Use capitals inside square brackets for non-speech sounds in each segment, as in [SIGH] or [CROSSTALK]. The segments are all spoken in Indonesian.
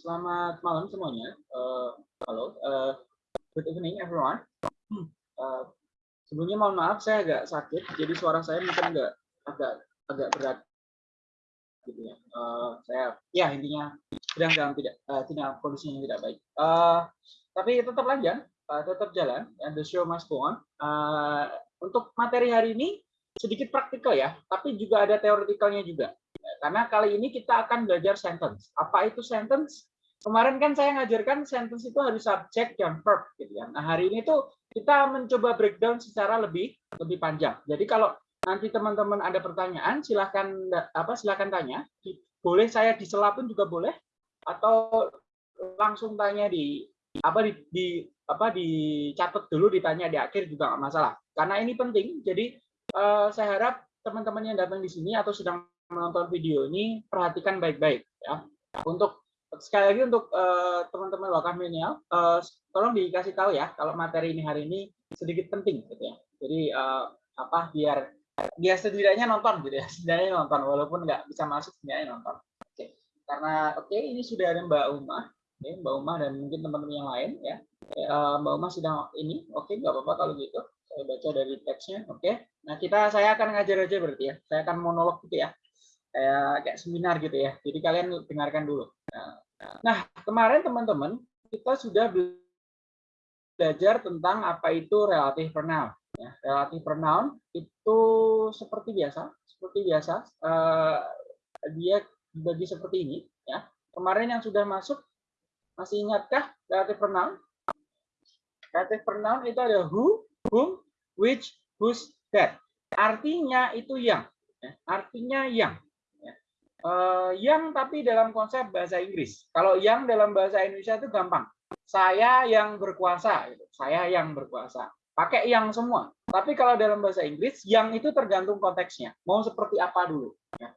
selamat malam semuanya. Uh, halo, uh, good evening everyone. Uh, sebelumnya mohon maaf saya agak sakit, jadi suara saya mungkin agak agak agak berat gitu ya. Uh, saya ya intinya sedang dalam tidak uh, tidak kondisinya tidak baik. Uh, tapi tetap lanjut, uh, tetap jalan. And the show must go on. Uh, untuk materi hari ini sedikit praktikal ya, tapi juga ada teoretikalnya juga. Karena kali ini kita akan belajar sentence. Apa itu sentence? Kemarin kan saya ngajarkan sentence itu harus subject dan verb gitu ya. Nah, hari ini tuh kita mencoba breakdown secara lebih lebih panjang. Jadi kalau nanti teman-teman ada pertanyaan, silahkan apa silahkan tanya. Boleh saya disela pun juga boleh atau langsung tanya di apa di, di apa dicatat dulu ditanya di akhir juga nggak masalah karena ini penting jadi uh, saya harap teman-teman yang datang di sini atau sedang menonton video ini perhatikan baik-baik ya. Untuk sekali lagi untuk eh, teman-teman wakaf milenial, uh, tolong dikasih tahu ya kalau materi ini hari ini sedikit penting gitu ya. Jadi uh, apa biar biar setidaknya nonton gitu ya, [LAUGHS] setidaknya nonton walaupun nggak bisa masuk setidaknya nonton. Oke. Karena oke ini sudah ada Mbak Uma, okay, Mbak Uma dan mungkin teman-teman yang lain ya. Uh, Mbak Uma sedang ini, oke nggak apa-apa kalau gitu. Saya baca dari teksnya, oke. Nah kita saya akan ngajar aja berarti ya. Saya akan monolog gitu ya kayak kayak seminar gitu ya. Jadi kalian dengarkan dulu. Nah, kemarin teman-teman kita sudah belajar tentang apa itu relative pronoun. Ya, relative pronoun itu seperti biasa, seperti biasa uh, dia dibagi seperti ini. Ya, kemarin yang sudah masuk masih ingatkah relative pronoun? Relative pronoun itu ada who, whom, which, whose, that. Artinya itu yang. Ya, artinya yang. Uh, yang tapi dalam konsep bahasa Inggris. Kalau yang dalam bahasa Indonesia itu gampang. Saya yang berkuasa, gitu. saya yang berkuasa. Pakai yang semua. Tapi kalau dalam bahasa Inggris, yang itu tergantung konteksnya. Mau seperti apa dulu. Ya.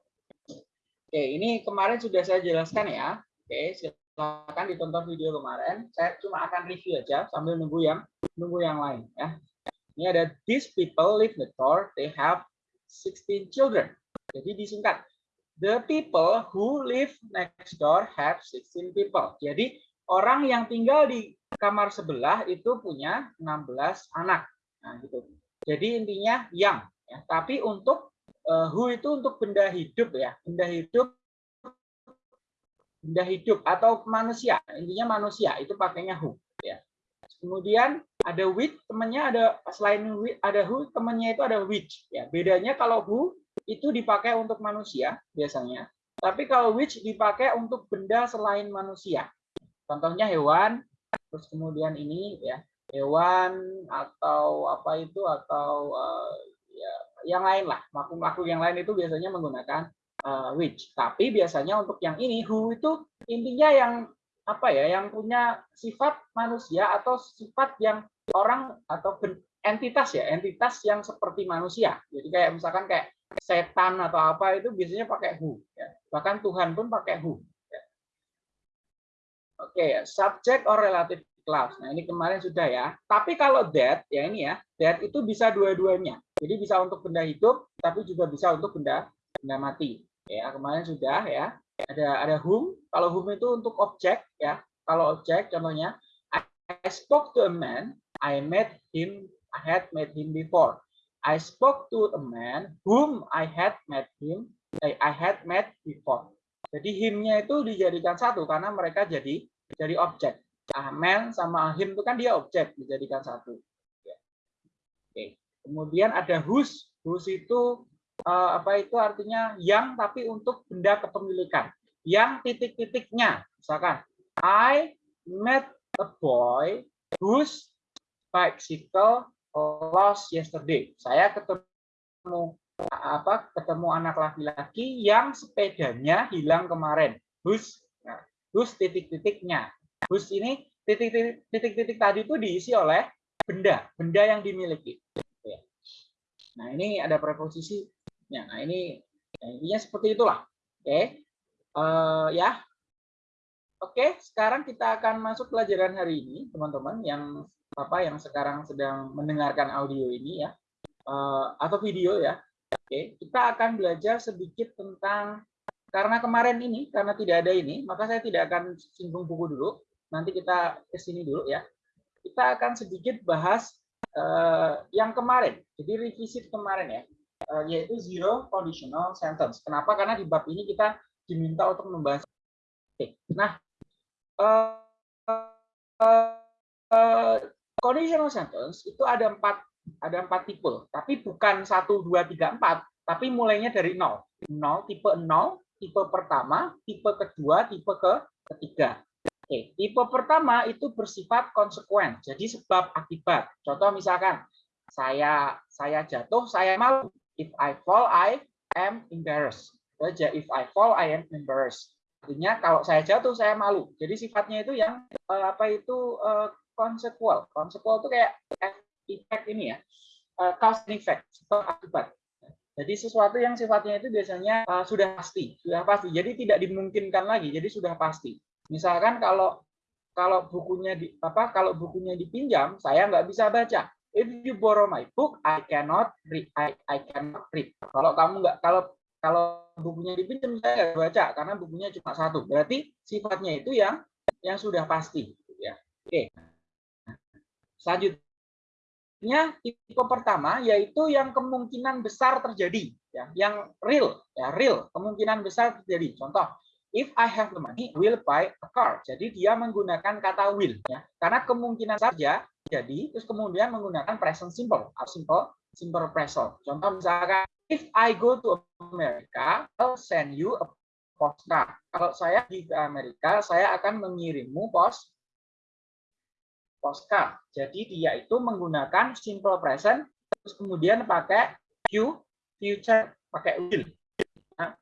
Oke, ini kemarin sudah saya jelaskan ya. Oke, silakan ditonton video kemarin. Saya cuma akan review aja sambil nunggu yang nunggu yang lain ya. Ini ada these people live next door. They have 16 children. Jadi disingkat The people who live next door have 16 people. Jadi orang yang tinggal di kamar sebelah itu punya 16 anak. Nah, gitu. Jadi intinya yang ya. Tapi untuk uh, who itu untuk benda hidup ya. Benda hidup benda hidup atau manusia. Intinya manusia itu pakainya who ya. Kemudian ada with temannya ada selain with ada who temannya itu ada which ya. Bedanya kalau who itu dipakai untuk manusia biasanya, tapi kalau which dipakai untuk benda selain manusia. Contohnya hewan, terus kemudian ini ya hewan atau apa itu atau uh, ya yang lain lah makhluk-makhluk yang lain itu biasanya menggunakan uh, which. Tapi biasanya untuk yang ini who itu intinya yang apa ya yang punya sifat manusia atau sifat yang orang atau entitas ya entitas yang seperti manusia. Jadi kayak misalkan kayak setan atau apa itu biasanya pakai who. Ya. Bahkan Tuhan pun pakai who. Ya. Oke, okay, subject or relative clause. Nah ini kemarin sudah ya. Tapi kalau that, ya ini ya, that itu bisa dua-duanya. Jadi bisa untuk benda hidup, tapi juga bisa untuk benda benda mati. Ya kemarin sudah ya. Ada ada whom. Kalau whom itu untuk objek ya. Kalau objek contohnya, I spoke to a man, I met him, I had met him before. I spoke to a man whom I had met him, eh, I had met before. Jadi himnya itu dijadikan satu karena mereka jadi jadi objek. Ah, man sama him itu kan dia objek dijadikan satu. Ya. Oke. Kemudian ada whose. Whose itu uh, apa itu artinya yang tapi untuk benda kepemilikan. Yang titik-titiknya. Misalkan I met a boy whose bicycle lost yesterday. Saya ketemu apa ketemu anak laki-laki yang sepedanya hilang kemarin. Bus, nah, bus titik-titiknya. Bus ini titik-titik tadi itu diisi oleh benda, benda yang dimiliki. Ya. Nah ini ada preposisi. Nah ini ya, intinya seperti itulah. Oke, uh, ya. Oke, sekarang kita akan masuk pelajaran hari ini, teman-teman, yang apa yang sekarang sedang mendengarkan audio ini ya uh, atau video ya. Oke, kita akan belajar sedikit tentang karena kemarin ini, karena tidak ada ini, maka saya tidak akan singgung buku dulu. Nanti kita ke sini dulu ya. Kita akan sedikit bahas uh, yang kemarin. Jadi revisit kemarin ya, uh, yaitu zero conditional sentence. Kenapa? Karena di bab ini kita diminta untuk membahas. Oke. Nah, uh, uh, conditional sentence itu ada empat ada empat tipe, tapi bukan satu dua tiga empat, tapi mulainya dari nol. Nol tipe nol tipe pertama, tipe kedua, tipe ke ketiga. Oke, tipe pertama itu bersifat konsekuen, jadi sebab akibat. Contoh misalkan saya saya jatuh, saya malu. If I fall, I am embarrassed. Saja if I fall, I am embarrassed. Artinya kalau saya jatuh, saya malu. Jadi sifatnya itu yang uh, apa itu uh, konsekual. Konsekual itu kayak efek ini ya, uh, cause and effect, akibat. Jadi sesuatu yang sifatnya itu biasanya uh, sudah pasti, sudah pasti. Jadi tidak dimungkinkan lagi. Jadi sudah pasti. Misalkan kalau kalau bukunya di apa kalau bukunya dipinjam, saya nggak bisa baca. If you borrow my book, I cannot read. I, I cannot read. Kalau kamu nggak kalau kalau bukunya dipinjam saya nggak baca karena bukunya cuma satu. Berarti sifatnya itu yang yang sudah pasti. Ya. Oke. Selanjutnya nya tipe pertama yaitu yang kemungkinan besar terjadi ya yang real ya real kemungkinan besar terjadi. Contoh if I have the money will buy a car. Jadi dia menggunakan kata will ya. Karena kemungkinan saja jadi terus kemudian menggunakan present simple simple simple present. Contoh misalkan if I go to America I'll send you a postcard. Kalau saya di Amerika saya akan mengirimmu pos postcard. Jadi dia itu menggunakan simple present terus kemudian pakai Q future pakai will. Nah,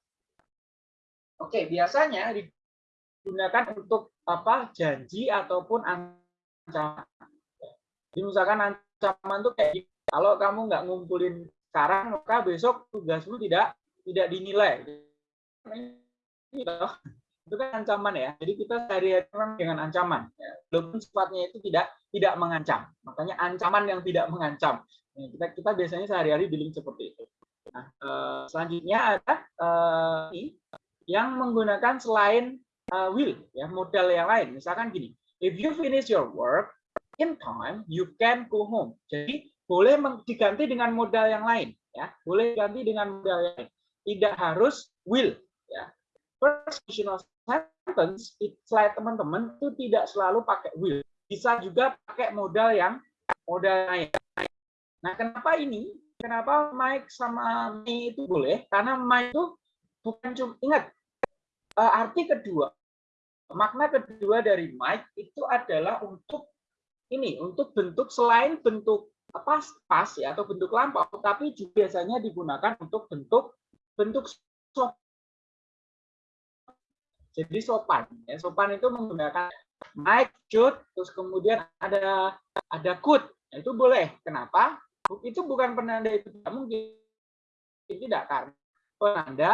Oke, biasanya digunakan untuk apa? janji ataupun ancaman. Jadi misalkan ancaman itu kayak kalau kamu nggak ngumpulin sekarang maka besok tugasmu tidak tidak dinilai. Itu kan ancaman ya. Jadi kita sehari-hari dengan ancaman. Ya. Walaupun sifatnya itu tidak tidak mengancam. Makanya ancaman yang tidak mengancam. Ya, kita kita biasanya sehari-hari dealing seperti itu. Nah, eh, selanjutnya ada eh, yang menggunakan selain eh, will ya modal yang lain. Misalkan gini, if you finish your work in time, you can go home. Jadi boleh diganti dengan modal yang lain ya. Boleh diganti dengan modal yang lain. Tidak harus will First sentence, slide teman-teman itu tidak selalu pakai will. Bisa juga pakai modal yang modal lain. Nah, kenapa ini? Kenapa Mike sama me itu boleh? Karena Mike itu bukan cuma ingat uh, arti kedua, makna kedua dari Mike itu adalah untuk ini, untuk bentuk selain bentuk apa pas ya atau bentuk lampau, tapi juga biasanya digunakan untuk bentuk bentuk jadi sopan. Ya, sopan itu menggunakan mic, should, terus kemudian ada ada could. Nah, itu boleh. Kenapa? Itu bukan penanda itu tidak mungkin. Tidak karena penanda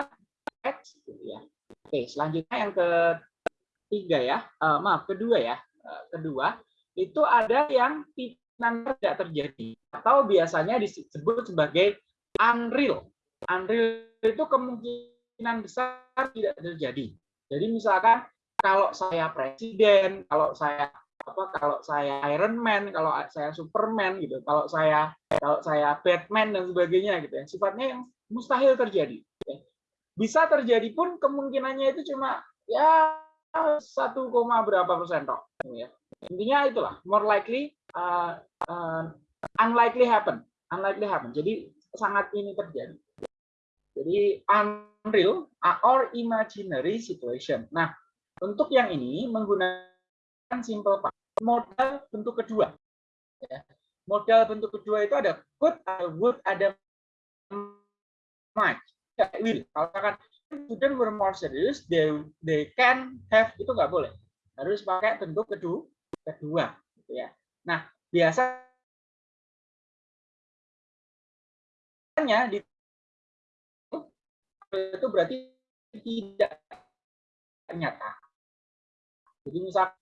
X gitu ya. Oke, selanjutnya yang ketiga ya. Uh, maaf, kedua ya. Uh, kedua, itu ada yang tidak terjadi atau biasanya disebut sebagai unreal. Unreal itu kemungkinan besar tidak terjadi. Jadi misalkan kalau saya presiden, kalau saya apa kalau saya Iron Man, kalau saya Superman gitu, kalau saya kalau saya Batman dan sebagainya gitu ya. Sifatnya yang mustahil terjadi. Ya. Bisa terjadi pun kemungkinannya itu cuma ya satu koma berapa persen toh. Ya. Intinya itulah more likely uh, uh, unlikely happen, unlikely happen. Jadi sangat ini terjadi. Jadi unreal or imaginary situation. Nah, untuk yang ini menggunakan simple past. Modal bentuk kedua. Ya. Modal bentuk kedua itu ada could, ada would, ada might, ya, will. Kalau katakan student were more serious, they they can have itu nggak boleh. Harus pakai bentuk kedua, kedua. Gitu ya. Nah, biasanya di itu berarti tidak nyata. Jadi misalnya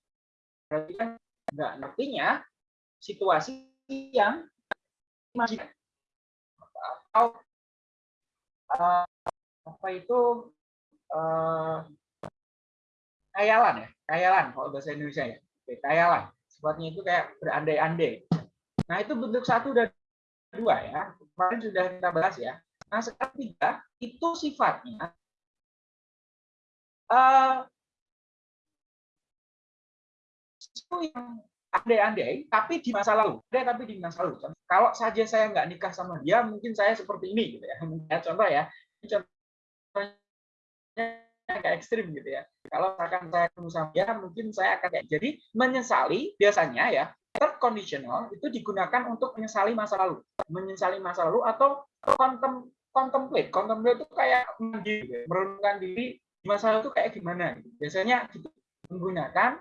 berarti kan nggak ngertinya situasi yang masih atau uh, apa itu uh, kayalan ya, kayalan kalau bahasa Indonesia ya. Oke, kayalan. Itu kayak berandai-andai. Nah, itu bentuk satu dan dua ya. Kemarin sudah kita bahas ya. Nah, sekarang tiga itu sifatnya uh, yang andai-andai, tapi di masa lalu. Andai tapi di masa lalu. Kalau saja saya nggak nikah sama dia, mungkin saya seperti ini, gitu ya. [LAUGHS] Contoh ya, contohnya agak ekstrim gitu ya. Kalau misalkan saya ketemu sama dia, mungkin saya akan jadi menyesali biasanya ya. Third conditional itu digunakan untuk menyesali masa lalu, menyesali masa lalu atau contem, contemplate. Contemplate itu kayak merenungkan diri di masa lalu itu kayak gimana. Biasanya gitu, menggunakan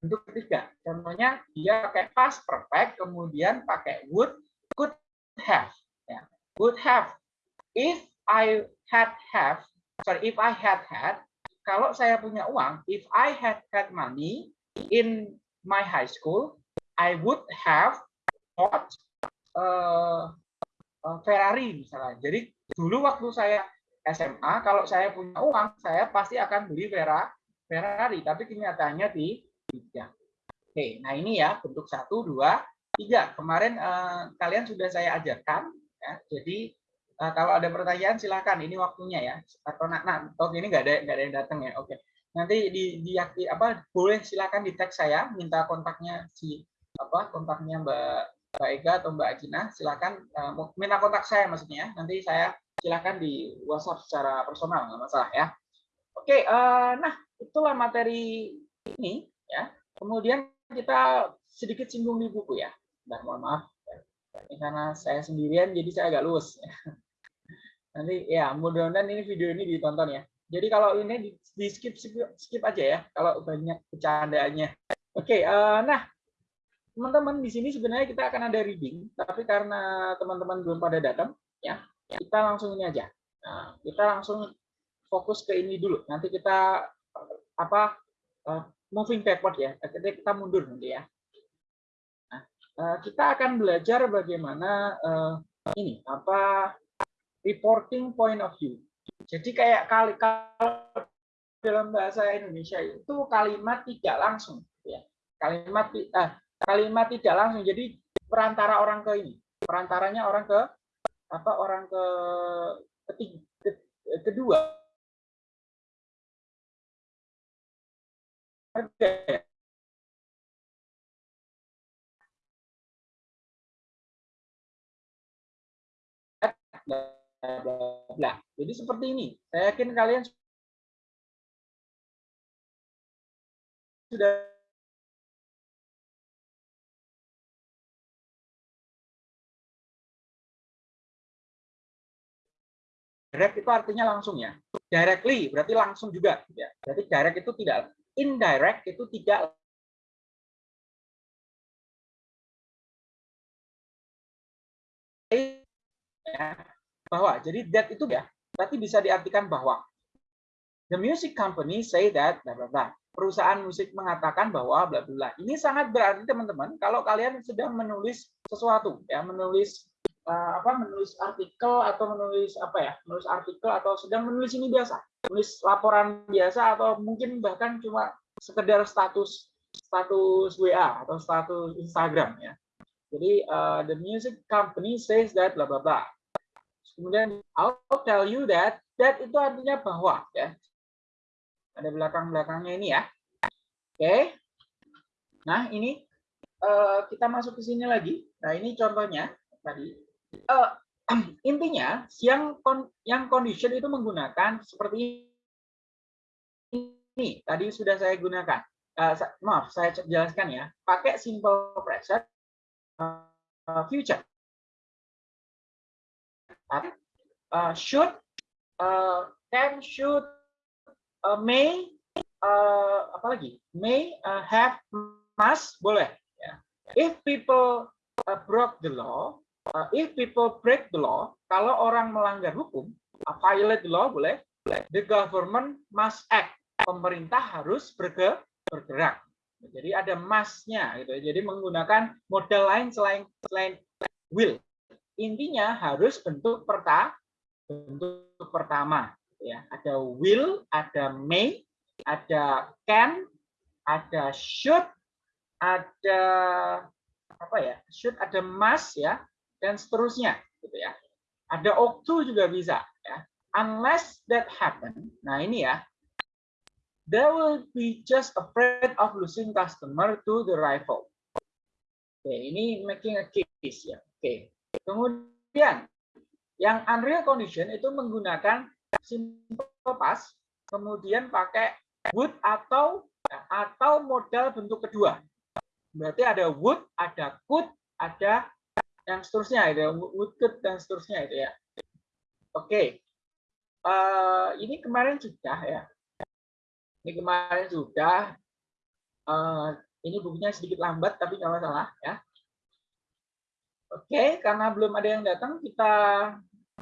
bentuk ketiga. Contohnya dia pakai past perfect, kemudian pakai would, could have. Ya. Would have. If I had have, sorry, if I had had, kalau saya punya uang, if I had had money in my high school, I would have bought uh, uh, Ferrari misalnya. Jadi dulu waktu saya SMA, kalau saya punya uang, saya pasti akan beli Ferrari. Tapi kenyataannya di tiga. Oke, nah ini ya bentuk satu, dua, tiga. Kemarin eh, kalian sudah saya ajarkan, ya. Jadi eh, kalau ada pertanyaan silakan. Ini waktunya ya. Atau nah, oke ini nggak ada nggak ada yang datang ya. Oke. Nanti di, di apa boleh silakan di tag saya, minta kontaknya si apa kontaknya Mbak Mbak Ega atau Mbak Ajina, silakan uh, minta kontak saya maksudnya. Nanti saya silakan di WhatsApp secara personal nggak masalah ya. Oke, uh, nah itulah materi ini ya. Kemudian kita sedikit singgung di buku ya. Nah, mohon maaf. Ini karena saya sendirian jadi saya agak luas [LAUGHS] nanti ya mudah-mudahan ini video ini ditonton ya. Jadi kalau ini di, di skip, skip skip aja ya kalau banyak bercandaannya. Oke uh, nah teman-teman di sini sebenarnya kita akan ada reading tapi karena teman-teman belum pada datang ya kita langsung ini aja nah, kita langsung fokus ke ini dulu nanti kita apa uh, moving backward ya, kita mundur nanti ya. Nah, eh, kita akan belajar bagaimana uh, ini apa reporting point of view. Jadi kayak kali kalau dalam bahasa Indonesia itu kalimat tidak langsung ya. Kalimat uh, kalimat tidak langsung. Jadi perantara orang ke ini, perantaranya orang ke apa orang ke ketiga, kedua harga bla Jadi seperti ini. Saya yakin kalian sudah direct itu artinya langsung ya. Directly berarti langsung juga ya. Berarti direct itu tidak indirect itu tidak ya, bahwa jadi that itu ya berarti bisa diartikan bahwa the music company say that bla bla bla perusahaan musik mengatakan bahwa bla bla ini sangat berarti teman-teman kalau kalian sedang menulis sesuatu ya menulis apa menulis artikel atau menulis apa ya menulis artikel atau sedang menulis ini biasa tulis laporan biasa atau mungkin bahkan cuma sekedar status status WA atau status Instagram ya. Jadi uh, the music company says that bla bla bla. Kemudian I'll tell you that that itu artinya bahwa ya. Ada belakang-belakangnya ini ya. Oke. Okay. Nah, ini uh, kita masuk ke sini lagi. Nah, ini contohnya tadi. Uh, [CLEARS THROAT] intinya yang yang condition itu menggunakan seperti ini. Tadi sudah saya gunakan. Uh, maaf saya jelaskan ya. Pakai simple present uh, future. Uh, should uh, can should uh, may uh, apa lagi? May uh, have must boleh. Ya. if people uh, broke the law uh, if people break the law, kalau orang melanggar hukum, uh, violate the law boleh, the government must act. Pemerintah harus bergerak. Jadi ada must-nya gitu. Jadi menggunakan model lain selain selain will. Intinya harus bentuk perta bentuk pertama. Ya, ada will, ada may, ada can, ada should, ada apa ya? Should ada must ya, dan seterusnya gitu ya. Ada to juga bisa ya. Unless that happen. Nah, ini ya. They will be just afraid of losing customer to the rival. Oke, ini making a case ya. Oke. Kemudian yang unreal condition itu menggunakan simple past, kemudian pakai would atau atau modal bentuk kedua. Berarti ada would, ada could, ada yang seterusnya, ada would, could, dan seterusnya itu ya. Oke, uh, ini kemarin sudah ya. Ini kemarin sudah. Uh, ini bukunya sedikit lambat, tapi nggak masalah ya. Oke, karena belum ada yang datang, kita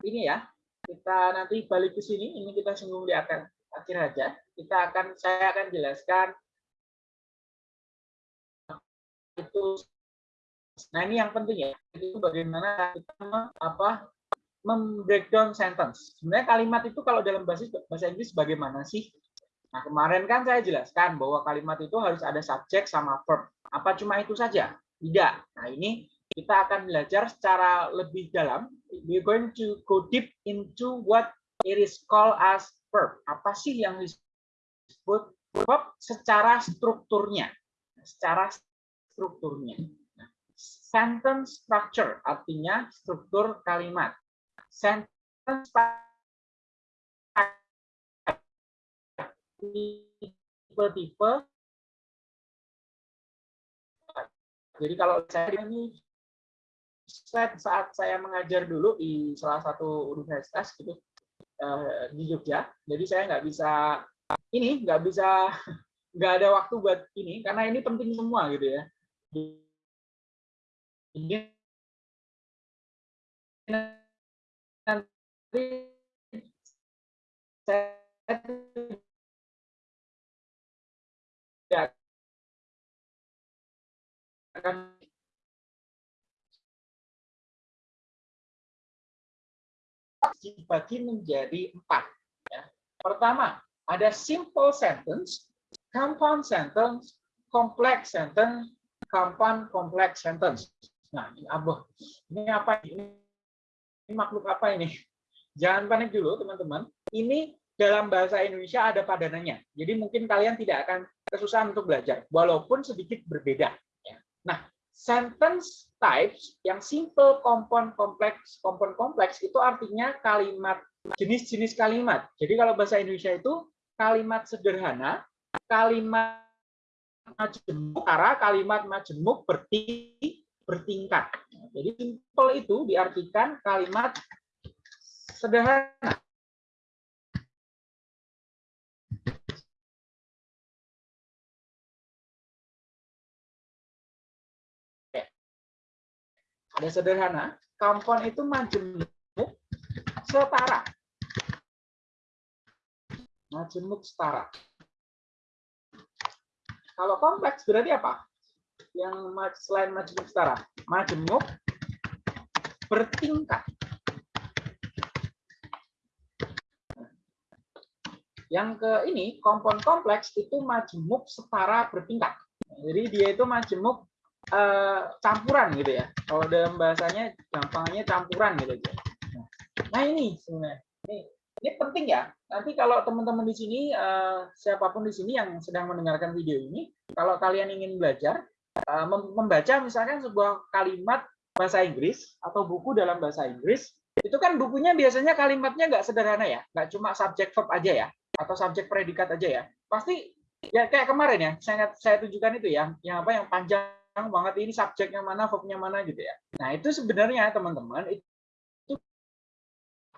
ini ya, kita nanti balik ke sini. Ini kita singgung di akhir akhir aja. Kita akan saya akan jelaskan itu. Nah ini yang penting ya. Itu bagaimana kita apa membreakdown sentence. Sebenarnya kalimat itu kalau dalam bahasa bahasa Inggris bagaimana sih? Nah kemarin kan saya jelaskan bahwa kalimat itu harus ada subjek sama verb. Apa cuma itu saja? Tidak. Nah ini kita akan belajar secara lebih dalam. We're going to go deep into what it is called as verb. Apa sih yang disebut verb secara strukturnya? Secara strukturnya. Sentence structure artinya struktur kalimat. Sentence tipe-tipe jadi kalau saya ini saat saya mengajar dulu di salah satu universitas gitu Eh, di Jogja. Jadi saya nggak bisa ini nggak bisa [LAUGHS] nggak ada waktu buat ini karena ini penting semua gitu ya. Akan dibagi menjadi empat. Ya. Pertama, ada simple sentence, compound sentence, complex sentence, compound complex sentence. Nah, ini? Ini apa ini? Ini makhluk apa ini? Jangan panik dulu, teman-teman. Ini dalam bahasa Indonesia ada padanannya. Jadi mungkin kalian tidak akan kesusahan untuk belajar, walaupun sedikit berbeda. Ya. Nah, sentence types yang simple, compound, kompleks, compound, kompleks itu artinya kalimat jenis-jenis kalimat. Jadi kalau bahasa Indonesia itu kalimat sederhana, kalimat majemuk, kalimat majemuk berti, bertingkat. Jadi simple itu diartikan kalimat sederhana. Ada sederhana, kampon itu majemuk setara. Majemuk setara. Kalau kompleks berarti apa? Yang selain majemuk setara, majemuk bertingkat. Yang ke ini, kompon kompleks itu majemuk setara bertingkat. Jadi dia itu majemuk uh, campuran gitu ya. Kalau dalam bahasanya gampangnya campuran gitu aja. Nah ini sebenarnya ini, ini penting ya. Nanti kalau teman-teman di sini uh, siapa pun di sini yang sedang mendengarkan video ini, kalau kalian ingin belajar membaca misalkan sebuah kalimat bahasa Inggris atau buku dalam bahasa Inggris, itu kan bukunya biasanya kalimatnya nggak sederhana ya, nggak cuma subjek verb aja ya, atau subjek predikat aja ya. Pasti ya kayak kemarin ya, saya saya tunjukkan itu ya, yang apa yang panjang banget ini subjeknya mana, verbnya mana gitu ya. Nah itu sebenarnya teman-teman itu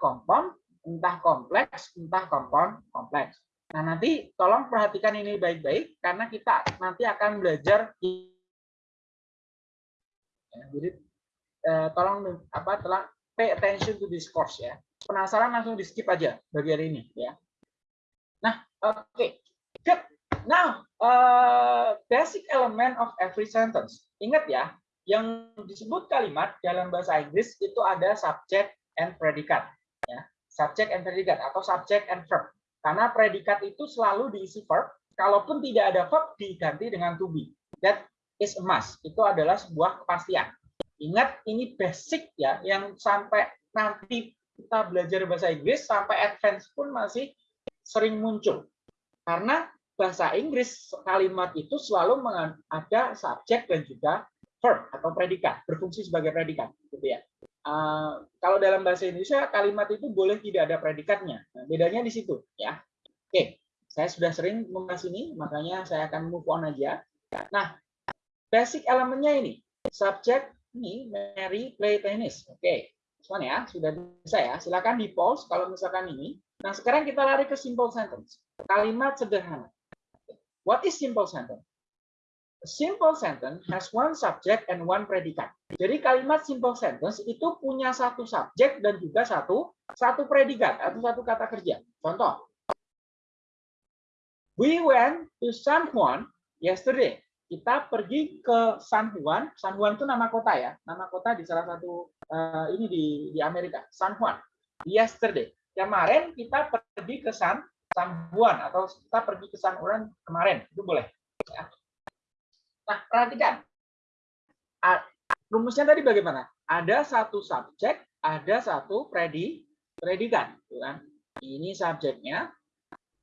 kompon, entah kompleks, entah kompon kompleks. Nah nanti tolong perhatikan ini baik-baik karena kita nanti akan belajar. Ya, jadi eh, tolong apa telah pay attention to this course ya. Penasaran langsung di skip aja bagian ini ya. Nah oke. Okay. Good. Now, uh, basic element of every sentence. Ingat ya, yang disebut kalimat dalam bahasa Inggris itu ada subject and predicate. Ya. subject and predikat atau subject and verb. Karena predikat itu selalu diisi verb, kalaupun tidak ada verb diganti dengan to be. That is must. Itu adalah sebuah kepastian. Ingat ini basic ya yang sampai nanti kita belajar bahasa Inggris sampai advance pun masih sering muncul. Karena bahasa Inggris kalimat itu selalu ada subjek dan juga verb atau predikat, berfungsi sebagai predikat gitu ya. Uh, kalau dalam bahasa Indonesia kalimat itu boleh tidak ada predikatnya. Nah, bedanya di situ ya. Oke, saya sudah sering membahas ini, makanya saya akan move on aja. Nah, basic elemennya ini, subjek ini Mary play tennis. Oke, Cuman ya, sudah bisa ya. Silakan di pause kalau misalkan ini. Nah, sekarang kita lari ke simple sentence. Kalimat sederhana. What is simple sentence? A simple sentence has one subject and one predicate. Jadi kalimat simple sentence itu punya satu subjek dan juga satu satu predikat atau satu kata kerja. Contoh. We went to San Juan yesterday. Kita pergi ke San Juan. San Juan itu nama kota ya, nama kota di salah satu uh, ini di di Amerika, San Juan. Yesterday. Kemarin kita pergi ke San San Juan atau kita pergi ke San Juan kemarin. Itu boleh. Ya. Nah, perhatikan. Rumusnya tadi bagaimana? Ada satu subjek, ada satu predi, predikat. Gitu kan? Ini subjeknya,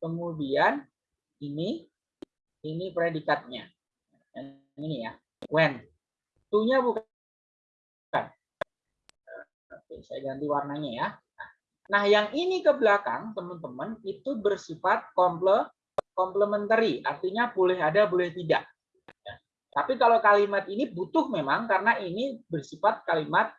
kemudian ini, ini predikatnya. Ini ya, when. tuh bukan. Oke, saya ganti warnanya ya. Nah, yang ini ke belakang, teman-teman, itu bersifat komple, komplementari. Artinya boleh ada, boleh tidak. Tapi kalau kalimat ini butuh memang karena ini bersifat kalimat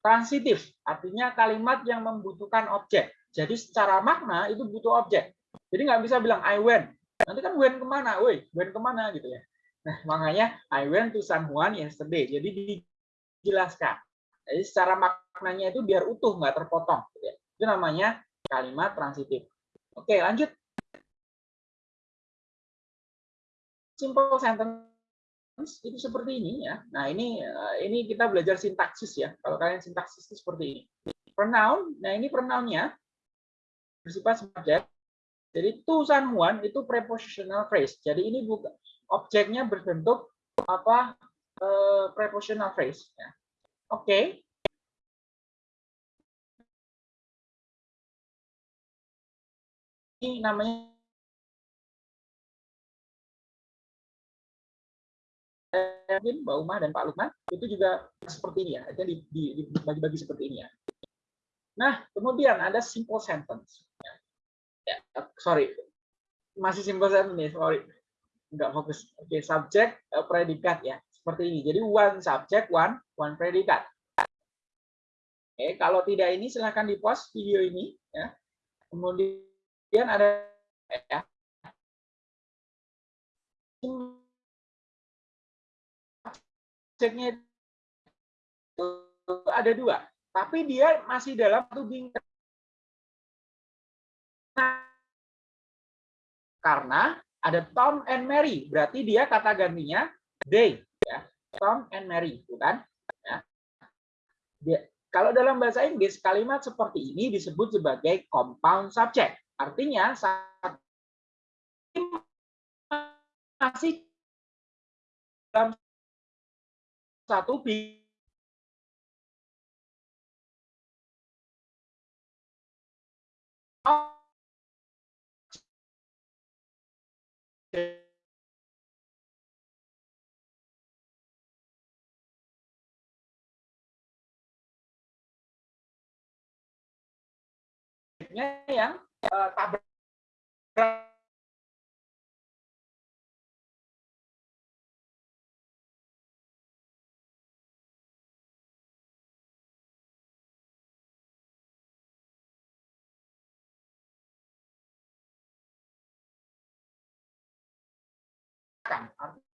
transitif, artinya kalimat yang membutuhkan objek. Jadi secara makna itu butuh objek. Jadi nggak bisa bilang I went. Nanti kan went ke mana? Woi, went ke mana gitu ya. Nah, makanya I went to Juan yesterday. Jadi dijelaskan. Jadi secara maknanya itu biar utuh, nggak terpotong. Gitu ya. Itu namanya kalimat transitif. Oke, lanjut. Simple sentence itu seperti ini ya. Nah ini eh, ini kita belajar sintaksis ya. Kalau kalian sintaksis itu seperti ini. Pronoun, nah ini pronounnya bersifat subjek. Jadi to Juan itu prepositional phrase. Jadi ini bukan objeknya berbentuk apa eh, prepositional phrase. Ya. Oke. Okay. Ini namanya mungkin Mbak Uma dan Pak Lukman itu juga seperti ini ya, itu dibagi-bagi seperti ini ya. Nah, kemudian ada simple sentence. Ya, sorry, masih simple sentence nih, sorry, nggak fokus. Oke, subjek, eh, predikat ya, seperti ini. Jadi one subject, one one predikat. Oke, kalau tidak ini silahkan di post video ini ya. Kemudian ada ya, objeknya itu ada dua, tapi dia masih dalam tuding karena ada Tom and Mary, berarti dia kata gantinya they, ya. Tom and Mary, bukan? Ya. Dia, kalau dalam bahasa Inggris kalimat seperti ini disebut sebagai compound subject, artinya masih dalam satu yang uh, tabrak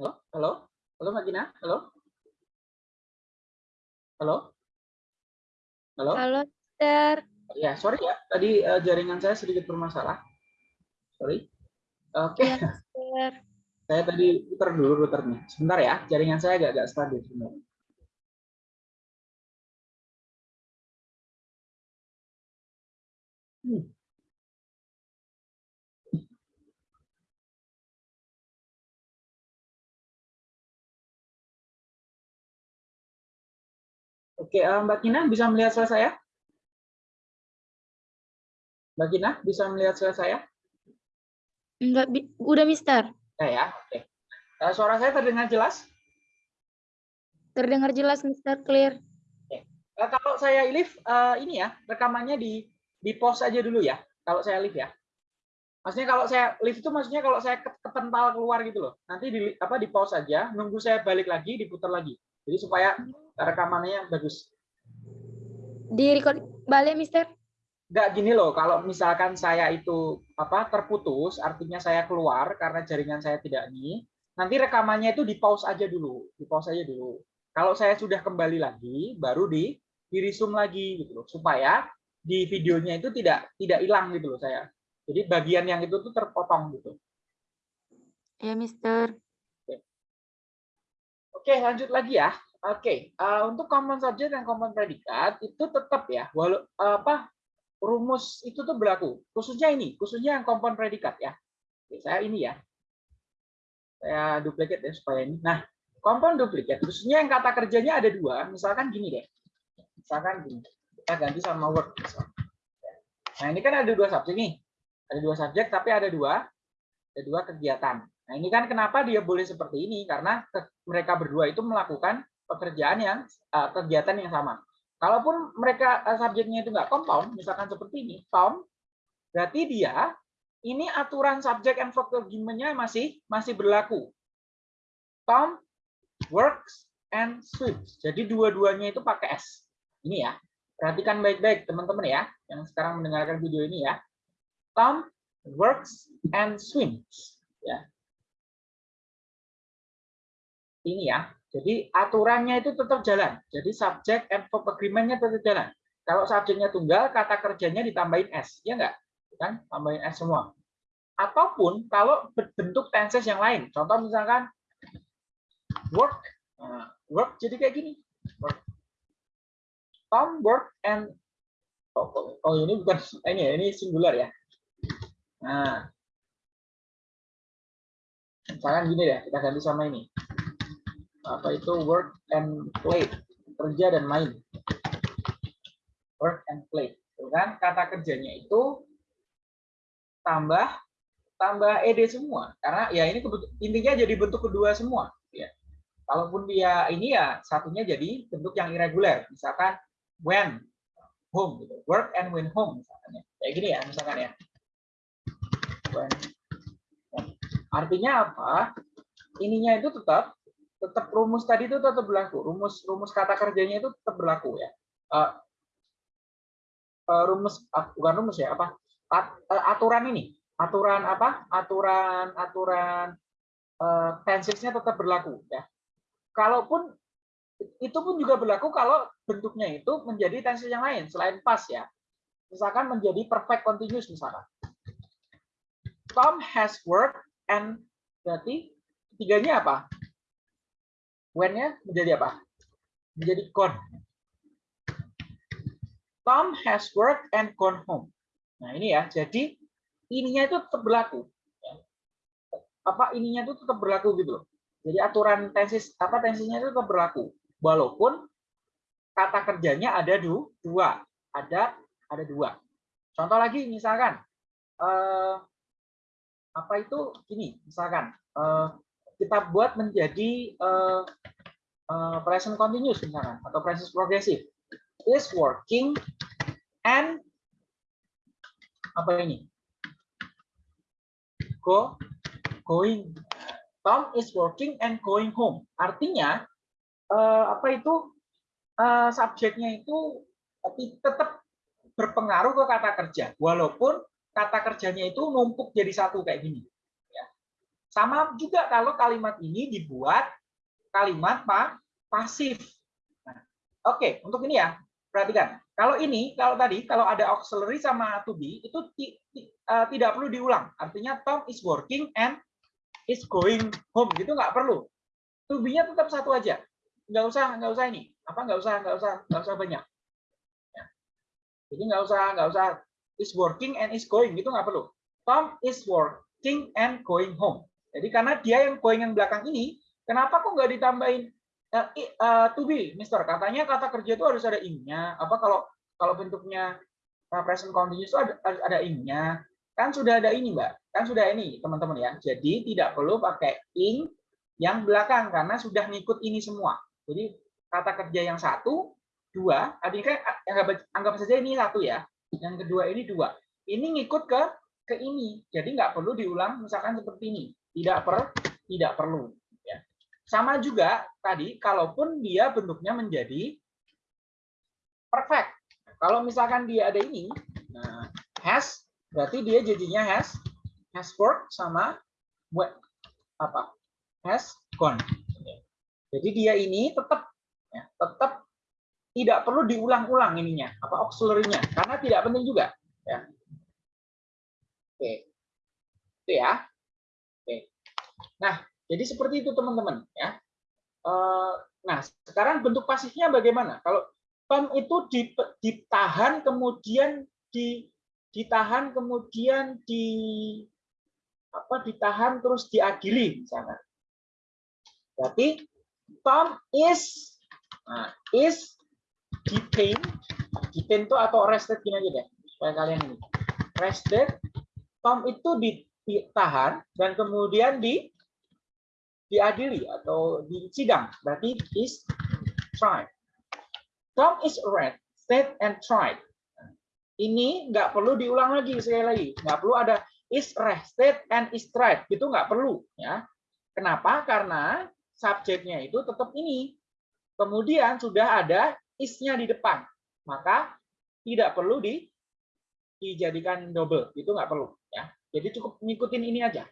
Halo, halo, halo Mbak Gina, halo, halo, halo. Halo, Mister. Ya, sorry ya, tadi uh, jaringan saya sedikit bermasalah. Sorry. Oke, okay. Ya, [LAUGHS] saya tadi putar dulu routernya. Sebentar ya, jaringan saya agak-agak stabil sebenarnya. Hmm. Oke, uh, Mbak Kina bisa melihat suara saya? Mbak Kina bisa melihat suara saya? Enggak, udah Mister. Ya, ya. oke. Uh, suara saya terdengar jelas? Terdengar jelas, Mister, clear. Oke. Uh, kalau saya live, uh, ini ya, rekamannya di di pause aja dulu ya. Kalau saya live ya. Maksudnya kalau saya live itu maksudnya kalau saya kepental keluar gitu loh. Nanti di apa di pause aja, nunggu saya balik lagi, diputar lagi. Jadi supaya rekamannya bagus. Di record balik, Mister? Enggak gini loh, kalau misalkan saya itu apa terputus, artinya saya keluar karena jaringan saya tidak ini, nanti rekamannya itu di pause aja dulu, di pause aja dulu. Kalau saya sudah kembali lagi, baru di di resume lagi gitu loh, supaya di videonya itu tidak tidak hilang gitu loh saya. Jadi bagian yang itu tuh terpotong gitu. Ya, Mister. Oke, lanjut lagi ya. Oke, uh, untuk common subject dan common predikat itu tetap ya, walau apa rumus itu tuh berlaku. Khususnya ini, khususnya yang common predikat ya. Oke, saya ini ya. Saya duplicate ya supaya ini. Nah, common duplicate khususnya yang kata kerjanya ada dua. Misalkan gini deh. Misalkan gini. Kita ganti sama word. Nah, ini kan ada dua subjek nih. Ada dua subjek tapi ada dua ada dua kegiatan. Nah, ini kan kenapa dia boleh seperti ini? Karena mereka berdua itu melakukan pekerjaan yang uh, kegiatan yang sama. Kalaupun mereka uh, subjeknya itu nggak compound, misalkan seperti ini, Tom, berarti dia ini aturan subjek and verb argument-nya masih masih berlaku. Tom works and swims. Jadi dua-duanya itu pakai s. Ini ya. Perhatikan baik-baik teman-teman ya yang sekarang mendengarkan video ini ya. Tom works and swims. Ya. Ini ya. Jadi aturannya itu tetap jalan. Jadi subject and verb agreement-nya tetap jalan. Kalau subjeknya tunggal, kata kerjanya ditambahin S. Ya enggak? Kan? Tambahin S semua. Ataupun kalau bentuk tenses yang lain. Contoh misalkan work. Nah, work jadi kayak gini. Work. Tom work and oh, oh, oh ini bukan [LAUGHS] ini ya, ini singular ya. Nah, misalkan gini deh, kita ganti sama ini apa itu? Work and play. Kerja dan main. Work and play. Kan? Kata kerjanya itu tambah tambah ed semua. Karena ya ini intinya jadi bentuk kedua semua. Ya. Kalaupun dia ini ya satunya jadi bentuk yang irregular. Misalkan when home gitu. Work and when home misalkan ya. Kayak gini ya misalkan ya. When artinya apa? Ininya itu tetap tetap rumus tadi itu tetap berlaku. Rumus rumus kata kerjanya itu tetap berlaku ya. Uh, uh, rumus uh, bukan rumus ya apa At, uh, aturan ini aturan apa aturan aturan uh, tensesnya tetap berlaku ya. Kalaupun itu pun juga berlaku kalau bentuknya itu menjadi tenses yang lain selain pas ya. Misalkan menjadi perfect continuous misalkan. Tom has worked and berarti tiganya apa? When-nya menjadi apa? Menjadi gone. Tom has worked and gone home. Nah ini ya, jadi ininya itu tetap berlaku. Apa ininya itu tetap berlaku gitu loh. Jadi aturan tesis apa tensisnya itu tetap berlaku, walaupun kata kerjanya ada dua, ada ada dua. Contoh lagi misalkan eh, apa itu gini, misalkan eh, kita buat menjadi uh, uh, present continuous misalkan atau present progressive. Is working and apa ini? Go going. Tom is working and going home. Artinya uh, apa itu? Uh, subjeknya itu tapi tetap berpengaruh ke kata kerja. Walaupun kata kerjanya itu numpuk jadi satu kayak gini Sama juga kalau kalimat ini dibuat kalimat pa pasif. Nah, Oke, untuk ini ya, perhatikan. Kalau ini, kalau tadi, kalau ada auxiliary sama to be, itu ti, ti, uh, tidak perlu diulang. Artinya Tom is working and is going home. Gitu nggak perlu. To be-nya tetap satu aja. Nggak usah, nggak usah ini. Apa nggak usah, nggak usah, nggak usah banyak. Ya. Jadi nggak usah, nggak usah is working and is going. Gitu nggak perlu. Tom is working and going home. Jadi karena dia yang going yang belakang ini, kenapa kok nggak ditambahin uh, uh, to be, Mister? Katanya kata kerja itu harus ada in-nya. Apa kalau kalau bentuknya uh, present continuous itu harus ada in-nya? Kan sudah ada ini, Mbak. Kan sudah ini, teman-teman ya. Jadi tidak perlu pakai in yang belakang karena sudah ngikut ini semua. Jadi kata kerja yang satu, dua, artinya kan anggap, anggap saja ini satu ya. Yang kedua ini dua. Ini ngikut ke ke ini. Jadi nggak perlu diulang misalkan seperti ini. Tidak per tidak perlu. Ya. Sama juga tadi, kalaupun dia bentuknya menjadi perfect. Kalau misalkan dia ada ini, nah, has berarti dia jadinya has has worked sama what apa has gone. Jadi dia ini tetap ya, tetap tidak perlu diulang-ulang ininya apa auxiliary-nya karena tidak penting juga ya. Oke. Itu ya. Nah, jadi seperti itu teman-teman ya. Eh, nah, sekarang bentuk pasifnya bagaimana? Kalau Tom itu ditahan kemudian di ditahan kemudian di apa ditahan terus diadili misalnya. Berarti Tom is nah, is detained, detained itu atau arrested gini aja deh supaya kalian ini. Arrested, Tom itu ditahan dan kemudian di diadili atau disidang. Berarti is tried. Tom is arrested and tried. Ini nggak perlu diulang lagi sekali lagi. Nggak perlu ada is arrested and is tried. Itu nggak perlu. ya. Kenapa? Karena subjeknya itu tetap ini. Kemudian sudah ada is-nya di depan. Maka tidak perlu di, dijadikan double. Itu nggak perlu. ya. Jadi cukup ngikutin ini aja.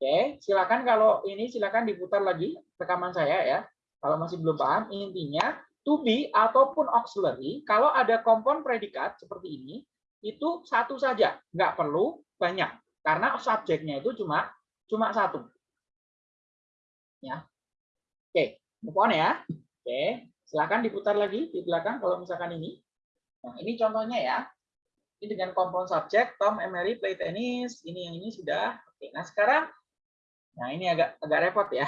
Oke, silakan kalau ini silakan diputar lagi rekaman saya ya. Kalau masih belum paham, intinya to be ataupun auxiliary, kalau ada kompon predikat seperti ini, itu satu saja, nggak perlu banyak, karena subjeknya itu cuma cuma satu. Ya, oke, move on ya. Oke, silakan diputar lagi di belakang kalau misalkan ini. Nah, ini contohnya ya. Ini dengan kompon subjek, Tom, Emery, play tennis, ini yang ini sudah. Oke, nah sekarang Nah, ini agak agak repot ya.